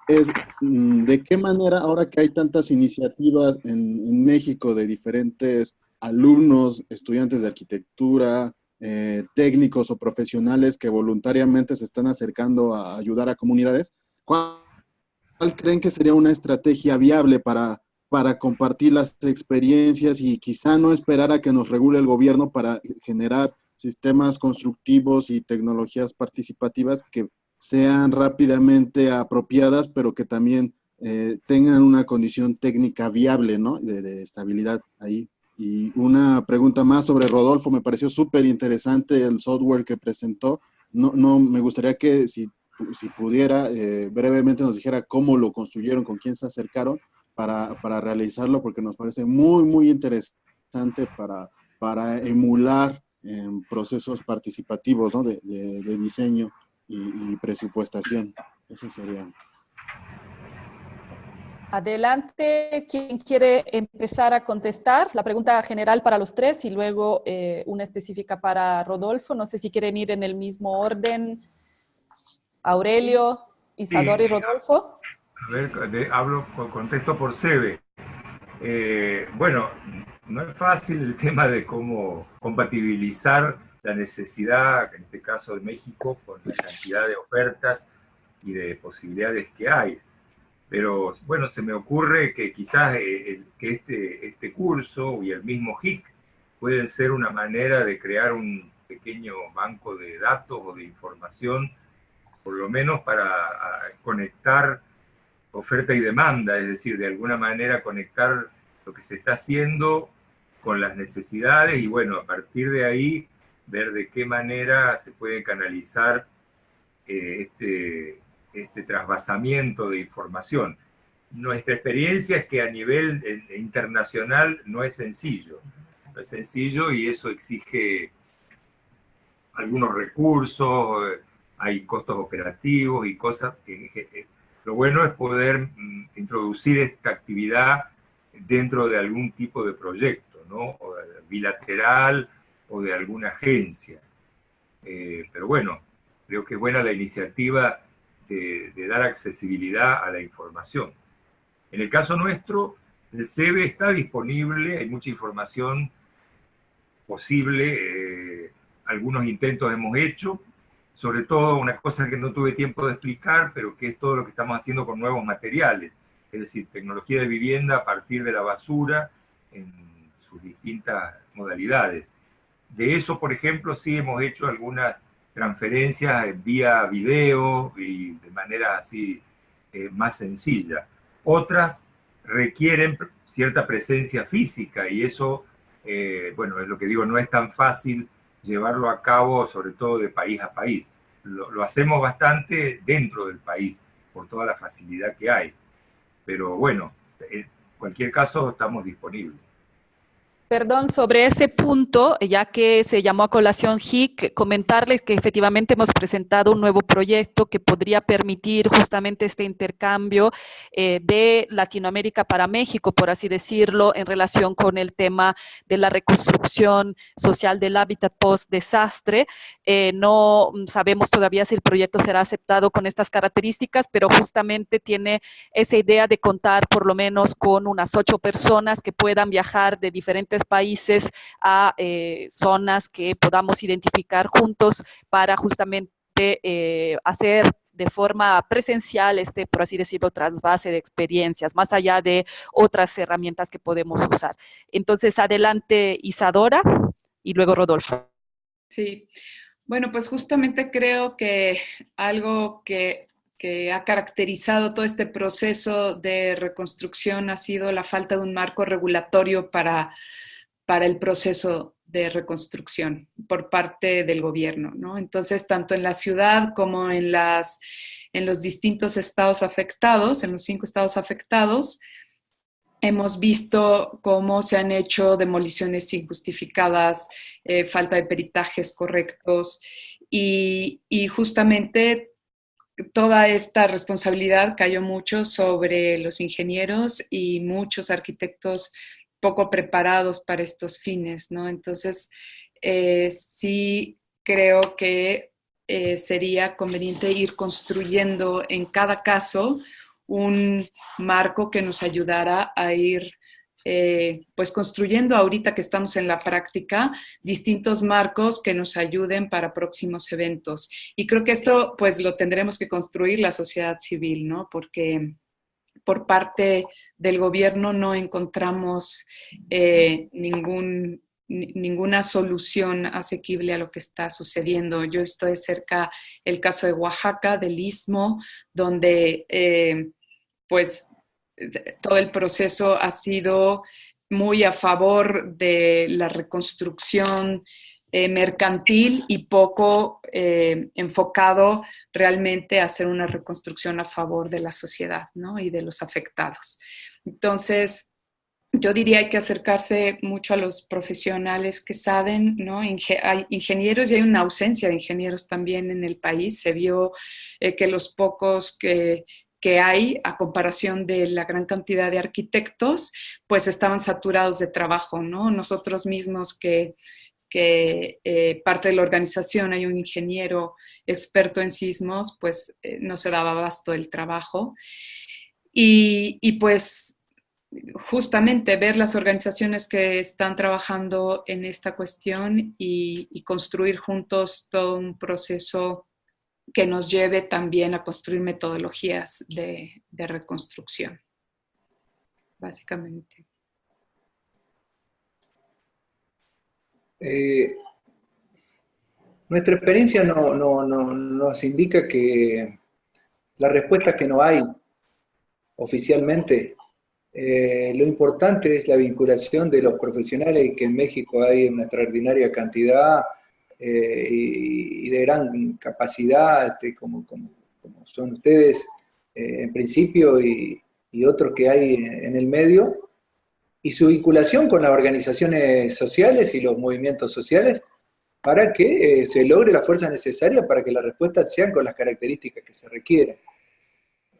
es mm, de qué manera, ahora que hay tantas iniciativas en, en México de diferentes alumnos, estudiantes de arquitectura, eh, técnicos o profesionales que voluntariamente se están acercando a ayudar a comunidades, ¿cuál, creen que sería una estrategia viable para, para compartir las experiencias y quizá no esperar a que nos regule el gobierno para generar sistemas constructivos y tecnologías participativas que sean rápidamente apropiadas, pero que también eh, tengan una condición técnica viable, ¿no? de estabilidad ahí. Y una pregunta más sobre Rodolfo, me pareció súper interesante el software que presentó. No, no, me gustaría que si, si pudiera eh, brevemente nos dijera cómo lo construyeron, con quién se acercaron para, para realizarlo, porque nos parece muy, muy interesante para, para emular procesos participativos ¿no? de, de, diseño y, y presupuestación. Eso sería. Adelante, ¿quién quiere empezar a contestar? La pregunta general para los tres y luego eh, una específica para Rodolfo. No sé si quieren ir en el mismo orden. Aurelio, Isadora y Rodolfo. A ver, hablo, contesto por SEBE. Eh, bueno, no es fácil el tema de cómo compatibilizar la necesidad, en este caso de México, con la cantidad de ofertas y de posibilidades que hay pero bueno, se me ocurre que quizás eh, que este, este curso y el mismo HIC pueden ser una manera de crear un pequeño banco de datos o de información, por lo menos para conectar oferta y demanda, es decir, de alguna manera conectar lo que se está haciendo con las necesidades y bueno, a partir de ahí ver de qué manera se puede canalizar eh, este, este trasvasamiento de información. Nuestra experiencia es que a nivel eh, internacional no es sencillo. No es sencillo y eso exige algunos recursos, eh, hay costos operativos y cosas. Lo bueno es poder mm, introducir esta actividad dentro de algún tipo de proyecto, ¿no? bilateral o de alguna agencia. Eh, pero bueno, creo que es buena la iniciativa de, dar accesibilidad a la información. En el caso nuestro, el CEBE está disponible, hay mucha información posible, eh, algunos intentos hemos hecho, sobre todo una cosa que no tuve tiempo de explicar, pero que es todo lo que estamos haciendo con nuevos materiales, es decir, tecnología de vivienda a partir de la basura en sus distintas modalidades. De eso, por ejemplo, sí hemos hecho algunas transferencias vía video y de manera así eh, más sencilla. Otras requieren cierta presencia física y eso, eh, bueno, es lo que digo, no es tan fácil llevarlo a cabo, sobre todo de país a país. Lo, hacemos bastante dentro del país, por toda la facilidad que hay. Pero bueno, en cualquier caso estamos disponibles. Perdón, sobre ese punto, ya que se llamó a colación HIC, comentarles que efectivamente hemos presentado un nuevo proyecto que podría permitir justamente este intercambio eh, de Latinoamérica para México, por así decirlo, en relación con el tema de la reconstrucción social del hábitat post-desastre. Eh, no sabemos todavía si el proyecto será aceptado con estas características, pero justamente tiene esa idea de contar por lo menos con unas ocho personas que puedan viajar de diferentes países a eh, zonas que podamos identificar juntos para justamente eh, hacer de forma presencial este, por así decirlo, trasvase de experiencias, más allá de otras herramientas que podemos usar. Entonces, adelante Isadora y luego Rodolfo. Sí, bueno, pues justamente creo que algo que que ha caracterizado todo este proceso de reconstrucción ha sido la falta de un marco regulatorio para para el proceso de reconstrucción por parte del gobierno. ¿no? Entonces, tanto en la ciudad como en los distintos estados afectados, en los cinco estados afectados, hemos visto cómo se han hecho demoliciones injustificadas, eh, falta de peritajes correctos y, y justamente toda esta responsabilidad cayó mucho sobre los ingenieros y muchos arquitectos poco preparados para estos fines, ¿no? Entonces, eh, sí creo que eh, sería conveniente ir construyendo en cada caso un marco que nos ayudara a ir eh, pues construyendo ahorita que estamos en la práctica distintos marcos que nos ayuden para próximos eventos. Y creo que esto pues lo tendremos que construir la sociedad civil, ¿no? Porque por parte del gobierno no encontramos eh, ninguna solución asequible a lo que está sucediendo. Yo de cerca el caso de Oaxaca, del Istmo, donde eh, pues todo el proceso ha sido muy a favor de la reconstrucción eh, mercantil y poco eh, enfocado realmente a hacer una reconstrucción a favor de la sociedad ¿no? y de los afectados. Entonces, yo diría hay que acercarse mucho a los profesionales que saben, ¿no? hay ingenieros y hay una ausencia de ingenieros también en el país. Se vio eh, que los pocos que, que hay a comparación de la gran cantidad de arquitectos, pues estaban saturados de trabajo, ¿no? Nosotros mismos que que eh, parte de la organización hay un ingeniero experto en sismos, pues eh, no se daba abasto el trabajo. Y, pues justamente ver las organizaciones que están trabajando en esta cuestión y, construir juntos todo un proceso que nos lleve también a construir metodologías de reconstrucción, básicamente. Eh, nuestra experiencia no, nos indica que la respuesta que no hay oficialmente, eh, lo importante es la vinculación de los profesionales, que en México hay una extraordinaria cantidad eh, y, de gran capacidad, este, como, son ustedes en principio y, y otros que hay en el medio, y su vinculación con las organizaciones sociales y los movimientos sociales para que eh, se logre la fuerza necesaria para que las respuestas sean con las características que se requieren.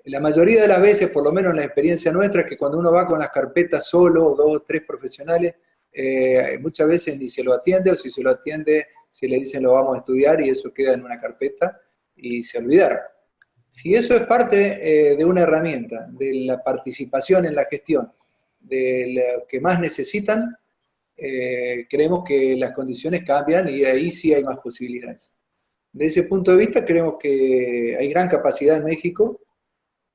La mayoría de las veces, por lo menos en la experiencia nuestra, es que cuando uno va con las carpetas solo, dos o tres profesionales, eh, muchas veces ni se lo atiende, o si se lo atiende, se le dicen lo vamos a estudiar y eso queda en una carpeta y se olvidaron. Si eso es parte eh, de una herramienta, de la participación en la gestión, de lo que más necesitan, eh, creemos que las condiciones cambian y ahí sí hay más posibilidades. De ese punto de vista creemos que hay gran capacidad en México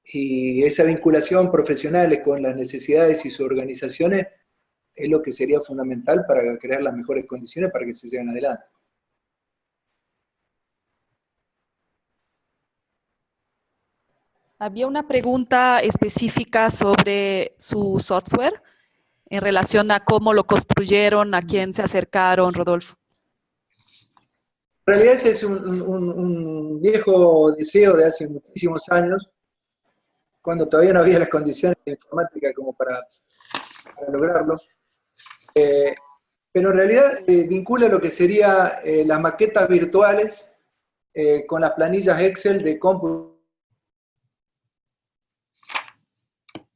y esa vinculación profesional con las necesidades y sus organizaciones es lo que sería fundamental para crear las mejores condiciones para que se lleven adelante. Había una pregunta específica sobre su software en relación a cómo lo construyeron, a quién se acercaron, Rodolfo. En realidad ese es un, viejo deseo de hace muchísimos años, cuando todavía no había las condiciones de informática como para, lograrlo. Eh, pero en realidad eh, vincula lo que sería eh, las maquetas virtuales con las planillas Excel de cómputo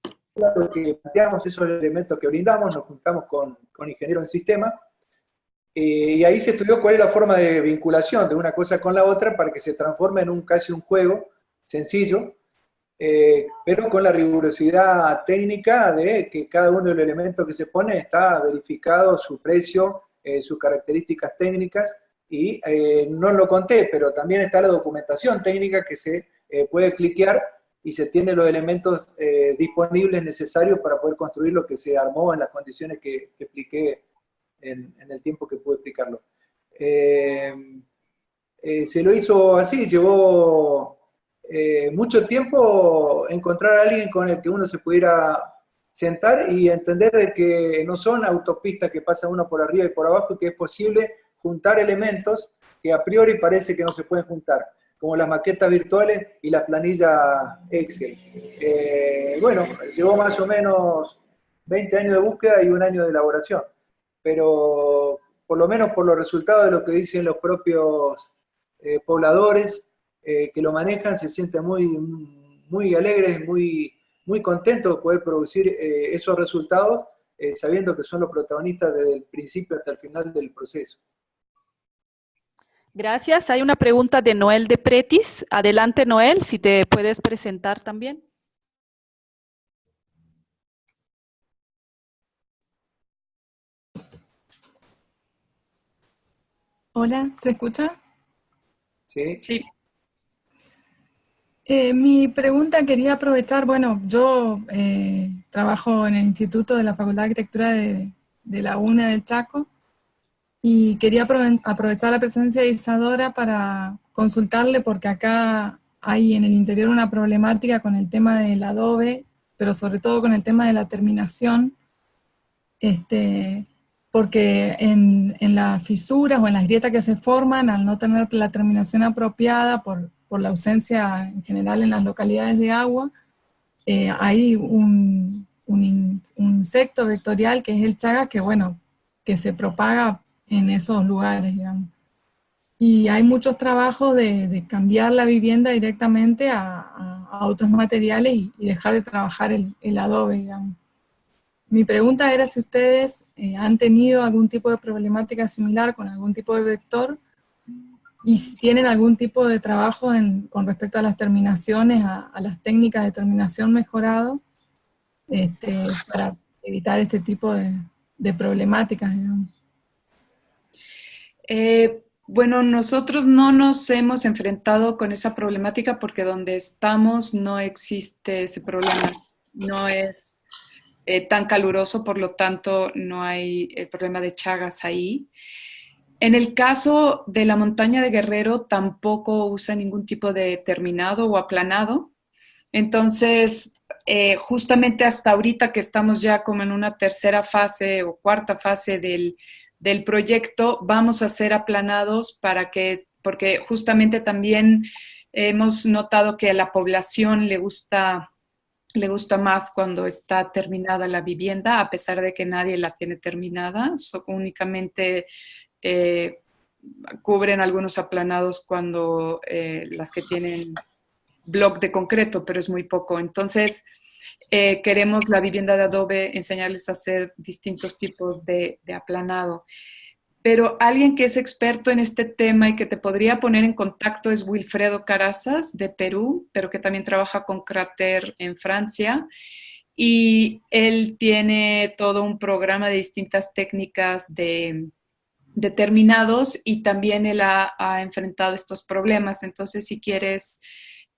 lo que planteamos, esos elementos que brindamos, nos juntamos con, con ingenieros en sistema, eh, y ahí se estudió cuál es la forma de vinculación de una cosa con la otra para que se transforme en un casi un juego sencillo, eh, pero con la rigurosidad técnica de que cada uno de los elementos que se pone está verificado, su precio, eh, sus características técnicas, y no lo conté, pero también está la documentación técnica que se puede cliquear y se tienen los elementos eh, disponibles necesarios para poder construir lo que se armó en las condiciones que, expliqué en, el tiempo que pude explicarlo. Eh, eh, se lo hizo así, llevó mucho tiempo encontrar a alguien con el que uno se pudiera sentar y entender de que no son autopistas que pasan uno por arriba y por abajo, que es posible juntar elementos que a priori parece que no se pueden juntar como las maquetas virtuales y la planilla Excel. Eh, bueno, llevó más o menos 20 años de búsqueda y un año de elaboración, pero por lo menos por los resultados de lo que dicen los propios eh, pobladores eh, que lo manejan, se sienten muy, muy alegres, muy, muy contentos de poder producir esos resultados, sabiendo que son los protagonistas desde el principio hasta el final del proceso. Gracias. Hay una pregunta de Noel de Pretis. Adelante, Noel, si te puedes presentar también. Hola, ¿se escucha? Sí. Sí. Eh, mi pregunta quería aprovechar, bueno, yo eh, trabajo en el Instituto de la Facultad de Arquitectura de, de la UNE del Chaco, y quería aprovechar la presencia de Isadora para consultarle porque acá hay en el interior una problemática con el tema del adobe, pero sobre todo con el tema de la terminación, este, porque en, en, las fisuras o en las grietas que se forman, al no tener la terminación apropiada por, por la ausencia en general en las localidades de agua, eh, hay un, un, un, insecto vectorial que es el chaga que, bueno, que se propaga en esos lugares, digamos. Y hay muchos trabajos de, cambiar la vivienda directamente a, otros materiales y, dejar de trabajar el, adobe, digamos. Mi pregunta era si ustedes eh, han tenido algún tipo de problemática similar con algún tipo de vector y si tienen algún tipo de trabajo con respecto a las terminaciones, a, las técnicas de terminación mejorado, este, para evitar este tipo de, de problemáticas, digamos. Eh, bueno, nosotros no nos hemos enfrentado con esa problemática porque donde estamos no existe ese problema. No es eh, tan caluroso, por lo tanto no hay el problema de chagas ahí. En el caso de la montaña de Guerrero tampoco usa ningún tipo de terminado o aplanado. Entonces, eh, justamente hasta ahorita que estamos ya como en una tercera fase o cuarta fase del, del proyecto vamos a ser aplanados para que, porque justamente también hemos notado que a la población le gusta, le gusta más cuando está terminada la vivienda, a pesar de que nadie la tiene terminada, únicamente eh, cubren algunos aplanados cuando eh, las que tienen bloc de concreto, pero es muy poco. Entonces, eh, queremos la vivienda de adobe enseñarles a hacer distintos tipos de, aplanado. Pero alguien que es experto en este tema y que te podría poner en contacto es Wilfredo Carazas de Perú, pero que también trabaja con Crater en Francia. Y él tiene todo un programa de distintas técnicas de, determinados y también él ha, enfrentado estos problemas. Entonces, si quieres,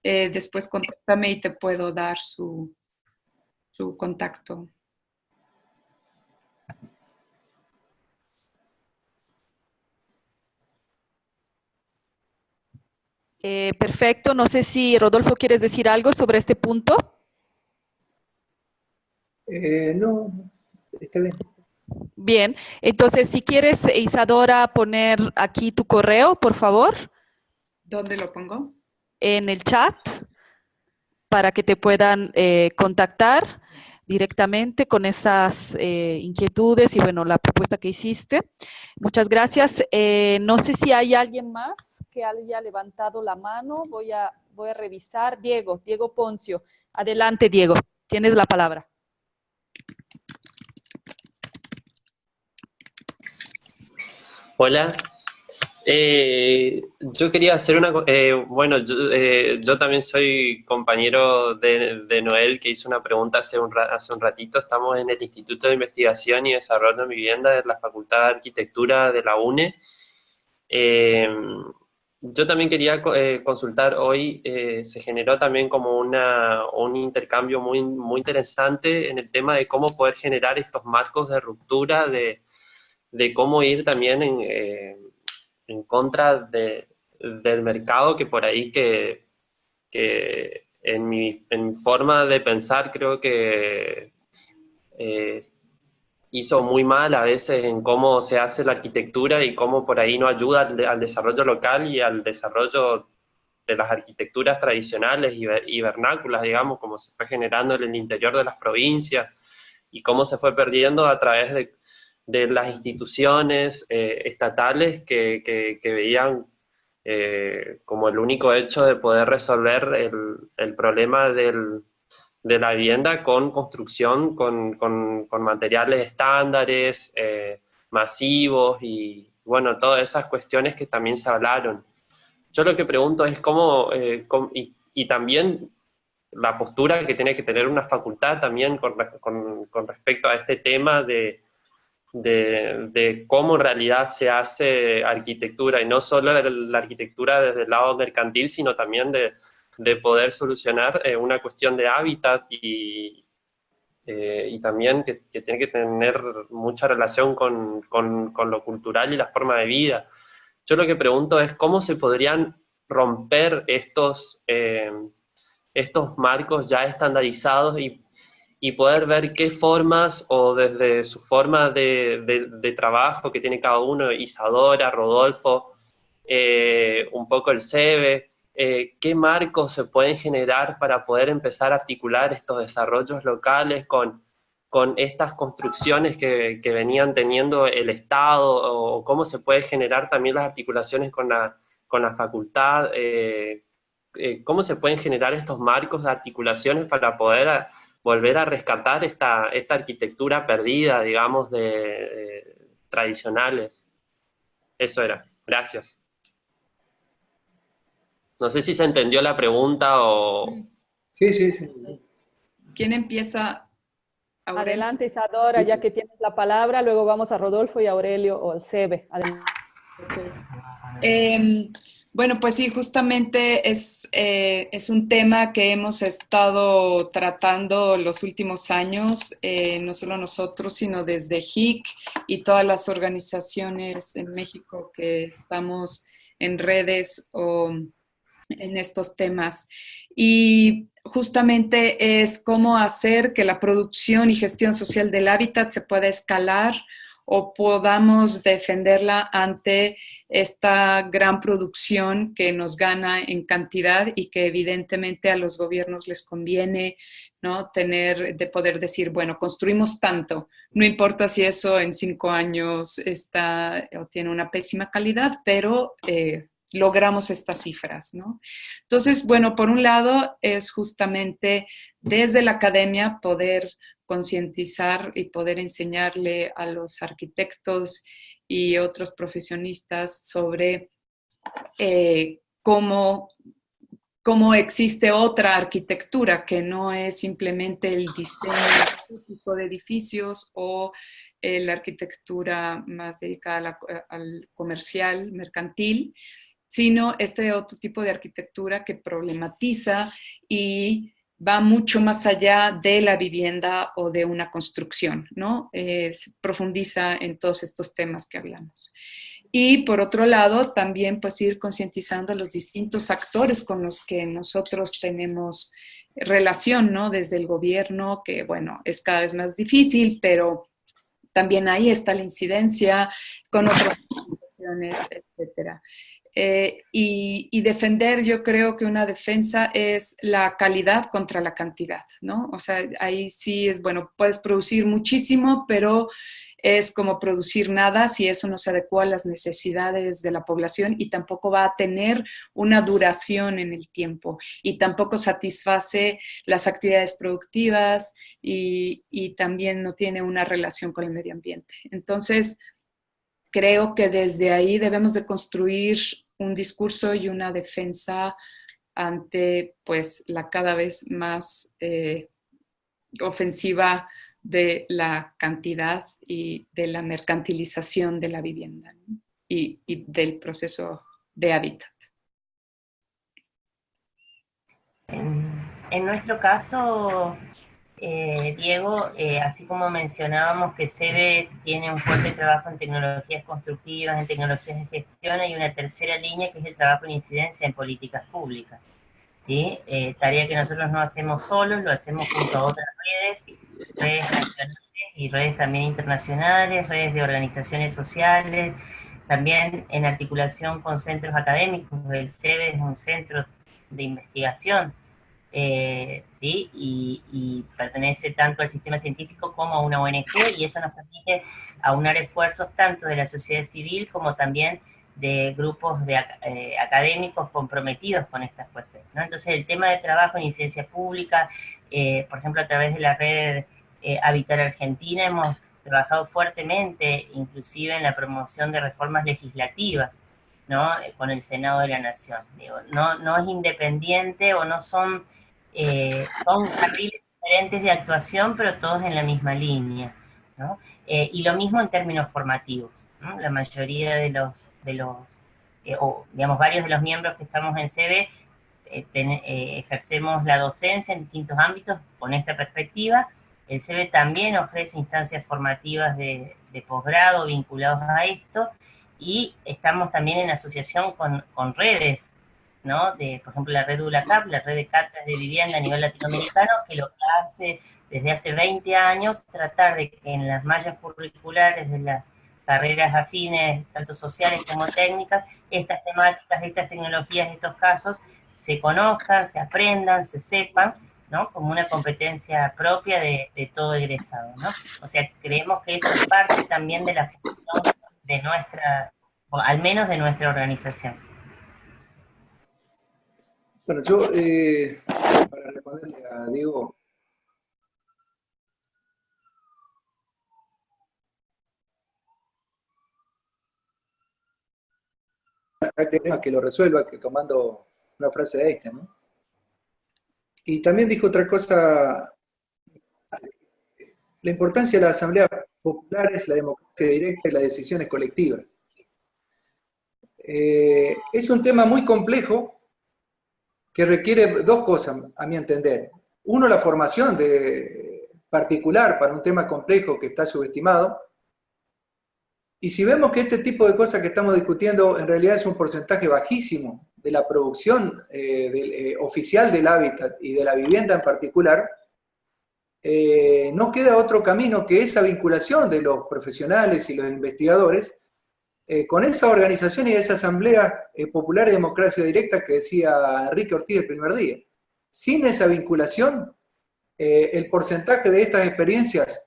eh, después contáctame y te puedo dar su, su contacto. Eh, perfecto. No sé si Rodolfo quieres decir algo sobre este punto. Eh, no, está bien. Bien, entonces si quieres, Isadora, poner aquí tu correo, por favor. ¿Dónde lo pongo? En el chat, para que te puedan eh, contactar directamente con esas eh, inquietudes y bueno, la propuesta que hiciste. Muchas gracias. Eh, no sé si hay alguien más que haya levantado la mano. Voy a, voy a revisar. Diego, Diego Poncio. Adelante, Diego. Tienes la palabra. Hola. Eh, yo quería hacer una... Eh, bueno, eh, yo, también soy compañero de, Noel, que hizo una pregunta hace un, hace un ratito. Estamos en el Instituto de Investigación y Desarrollo de Vivienda de la Facultad de Arquitectura de la UNE. yo también quería consultar, hoy se generó también como una, un intercambio muy, muy interesante en el tema de cómo poder generar estos marcos de ruptura de de cómo ir también en, eh, en contra de, del mercado que por ahí que, en, mi, forma de pensar creo que eh, hizo muy mal a veces en cómo se hace la arquitectura y cómo por ahí no ayuda al, desarrollo local y al desarrollo de las arquitecturas tradicionales y, y, vernáculas, digamos, como se fue generando en el interior de las provincias y cómo se fue perdiendo a través de, de las instituciones eh, estatales que, que, veían eh, como el único hecho de poder resolver el, problema del, de la vivienda con construcción, con, con, con materiales estándares, eh, masivos y bueno, todas esas cuestiones que también se hablaron. Yo lo que pregunto es cómo, y, y, también la postura que tiene que tener una facultad también con, con respecto a este tema de, de, cómo en realidad se hace arquitectura, y no solo la, arquitectura desde el lado mercantil, sino también de, poder solucionar eh, una cuestión de hábitat y, eh, y también que, tiene que tener mucha relación con, lo cultural y la forma de vida. Yo lo que pregunto es cómo se podrían romper estos, eh, estos marcos ya estandarizados y y poder ver qué formas o desde su forma de, de, trabajo que tiene cada uno, Isadora, Rodolfo, eh, un poco el SEBE, eh, qué marcos se pueden generar para poder empezar a articular estos desarrollos locales con, con estas construcciones que, que, venían teniendo el Estado, o cómo se puede generar también las articulaciones con la, con la facultad, eh, cómo se pueden generar estos marcos de articulaciones para poder volver a rescatar esta, esta arquitectura perdida, digamos, de, tradicionales. Eso era. Gracias. No sé si se entendió la pregunta o... Sí, sí, sí. ¿Quién empieza? Adelante, Isadora, ya que tienes la palabra, luego vamos a Rodolfo y Aurelio o el Sebe. Em, bueno, pues sí, justamente es, eh, es, un tema que hemos estado tratando los últimos años, eh, no solo nosotros, sino desde HIC y todas las organizaciones en México que estamos en redes o en estos temas. Y justamente es cómo hacer que la producción y gestión social del hábitat se pueda escalar o podamos defenderla ante esta gran producción que nos gana en cantidad y que evidentemente a los gobiernos les conviene ¿no? tener, de poder decir, bueno, construimos tanto, no importa si eso en cinco años está o tiene una pésima calidad, pero eh, logramos estas cifras, ¿no? Entonces, bueno, por un lado es justamente desde la academia poder concientizar y poder enseñarle a los arquitectos y otros profesionistas sobre eh, cómo, cómo existe otra arquitectura que no es simplemente el diseño de edificios o la arquitectura más dedicada al comercial, mercantil, sino este otro tipo de arquitectura que problematiza y va mucho más allá de la vivienda o de una construcción, ¿no? profundiza en todos estos temas que hablamos. Y por otro lado, también pues ir concientizando a los distintos actores con los que nosotros tenemos relación, ¿no? Desde el gobierno, que bueno, es cada vez más difícil, pero también ahí está la incidencia con otras organizaciones, etcétera. Eh, y, defender, yo creo que una defensa es la calidad contra la cantidad, ¿no? O sea, ahí sí es, bueno, puedes producir muchísimo, pero es como producir nada si eso no se adecua a las necesidades de la población y tampoco va a tener una duración en el tiempo y tampoco satisface las actividades productivas y, y también no tiene una relación con el medio ambiente. Entonces, creo que desde ahí debemos de construir un discurso y una defensa ante pues la cada vez más eh, ofensiva de la cantidad y de la mercantilización de la vivienda y, del proceso de hábitat. En, nuestro caso, eh, Diego, eh, así como mencionábamos que SEBE tiene un fuerte trabajo en tecnologías constructivas, en tecnologías de gestión, hay una tercera línea que es el trabajo en incidencia en políticas públicas. ¿sí? Eh, tarea que nosotros no hacemos solos, lo hacemos junto a otras redes, redes nacionales y redes también internacionales, redes de organizaciones sociales, también en articulación con centros académicos, el CEDE es un centro de investigación, eh, ¿sí? y, pertenece tanto al sistema científico como a una ONG, y eso nos permite aunar esfuerzos tanto de la sociedad civil como también de grupos de eh, académicos comprometidos con estas cuestiones. ¿no? Entonces el tema de trabajo en ciencia pública, eh, por ejemplo a través de la red Habitar Argentina hemos trabajado fuertemente, inclusive en la promoción de reformas legislativas, ¿no? con el Senado de la Nación. no, no es independiente o no son, son carriles diferentes de actuación, pero todos en la misma línea. ¿no? y lo mismo en términos formativos. La mayoría de los de los, eh, o digamos, varios de los miembros que estamos en eh, eh, ejercemos la docencia en distintos ámbitos con esta perspectiva. El CB también ofrece instancias formativas de, posgrado vinculados a esto y estamos también en asociación con, con redes, De, por ejemplo, la red ULACAP, la red de cátedras de vivienda a nivel latinoamericano, que lo que hace desde hace 20 años tratar de que en las mallas curriculares de las carreras afines, tanto sociales como técnicas, estas temáticas, estas tecnologías, estos casos, se conozcan, se aprendan, se sepan, ¿no? Como una competencia propia de, todo egresado. O sea, creemos que eso es parte también de la función de nuestra, al menos de nuestra organización. Bueno, yo, eh, para responderle a Diego, que lo resuelva, que tomando una frase de Einstein, ¿no? Y también dijo otra cosa, la importancia de la asamblea popular es la democracia directa y las decisiones colectivas. Eh, es un tema muy complejo que requiere dos cosas, a mi entender. Uno, la formación de particular para un tema complejo que está subestimado, y si vemos que este tipo de cosas que estamos discutiendo en realidad es un porcentaje bajísimo de la producción eh, eh, oficial del hábitat y de la vivienda en particular, eh, no queda otro camino que esa vinculación de los profesionales y los investigadores con esa organización y esa asamblea popular y democracia directa que decía Enrique Ortiz el primer día. Sin esa vinculación, el porcentaje de estas experiencias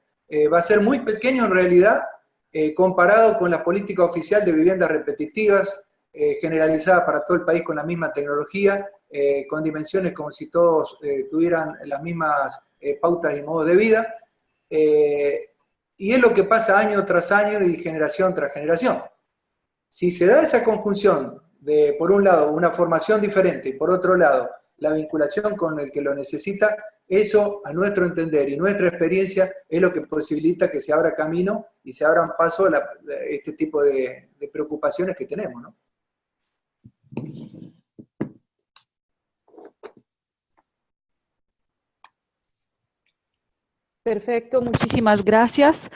va a ser muy pequeño en realidad eh, comparado con la política oficial de viviendas repetitivas, eh, generalizada para todo el país con la misma tecnología, eh, con dimensiones como si todos tuvieran las mismas pautas y modos de vida, y es lo que pasa año tras año y generación tras generación. Si se da esa conjunción de, por un lado, una formación diferente y por otro lado, la vinculación con el que lo necesita, Eso, a nuestro entender y nuestra experiencia, es lo que posibilita que se abra camino y se abran paso a este tipo de, de preocupaciones que tenemos, ¿no? Perfecto, muchísimas gracias.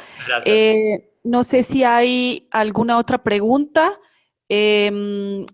Eh, no sé si hay alguna otra pregunta. Em,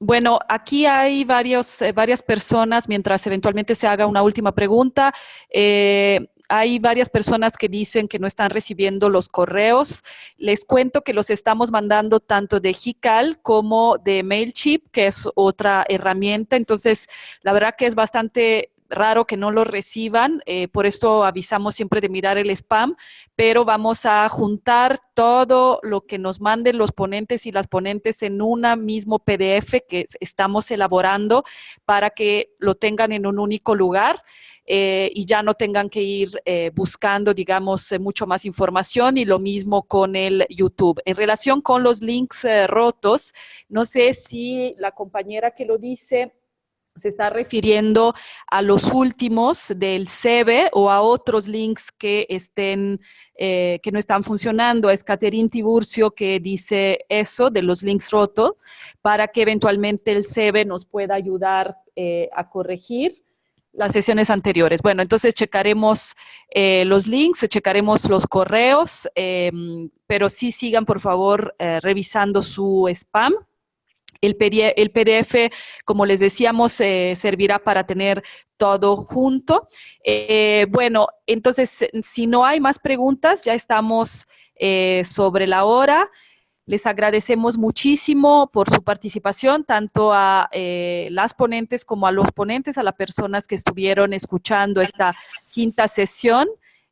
bueno, aquí hay varios, eh, varias personas, mientras eventualmente se haga una última pregunta. Eh, hay varias personas que dicen que no están recibiendo los correos. Les cuento que los estamos mandando tanto de Hical como de MailChimp, que es otra herramienta. Entonces, la verdad que es bastante raro que no lo reciban, eh, por esto avisamos siempre de mirar el spam, pero vamos a juntar todo lo que nos manden los ponentes y las ponentes en una mismo PDF que estamos elaborando para que lo tengan en un único lugar. Eh, y ya no tengan que ir eh, buscando, digamos, mucho más información y lo mismo con el YouTube. En relación con los links rotos, no sé si la compañera que lo dice se está refiriendo a los últimos del CEBE o a otros links que estén, eh, que no están funcionando. Es Caterín Tiburcio que dice eso de los links rotos para que eventualmente el CEBE nos pueda ayudar eh, a corregir las sesiones anteriores. Bueno, entonces checaremos eh, los links, checaremos los correos, pero sí sigan por favor revisando su spam el, PDF, como les decíamos, eh, servirá para tener todo junto. Eh, bueno, entonces, si no hay más preguntas, ya estamos eh, sobre la hora. Les agradecemos muchísimo por su participación, tanto a las ponentes como a los ponentes, a las personas que estuvieron escuchando esta quinta sesión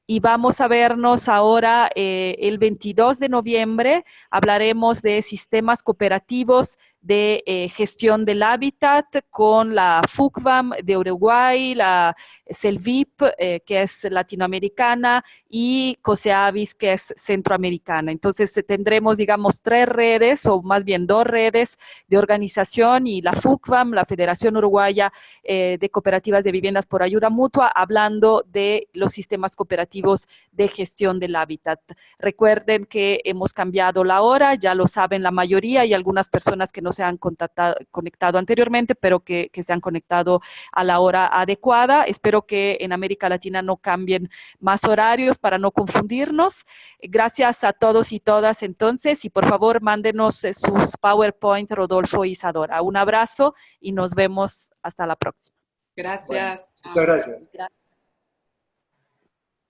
y vamos a vernos ahora el 22 de noviembre. Hablaremos de sistemas cooperativos de eh, gestión del hábitat con la FUCVAM de Uruguay, la CELVIP, eh, que es latinoamericana, y COSEAVIS, que es centroamericana. Entonces tendremos, digamos, tres redes, o más bien dos redes de organización, y la FUCVAM, la Federación Uruguaya eh, de Cooperativas de Viviendas por Ayuda Mutua, hablando de los sistemas cooperativos de gestión del hábitat. Recuerden que hemos cambiado la hora, ya lo saben la mayoría, y algunas personas que nos se han conectado anteriormente, pero que, se han conectado a la hora adecuada. Espero que en América Latina no cambien más horarios para no confundirnos. Gracias a todos y todas entonces, y por favor mándenos eh, sus PowerPoint, Rodolfo y Isadora. Un abrazo y nos vemos hasta la próxima. Gracias. muchas gracias.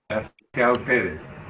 Gracias a ustedes.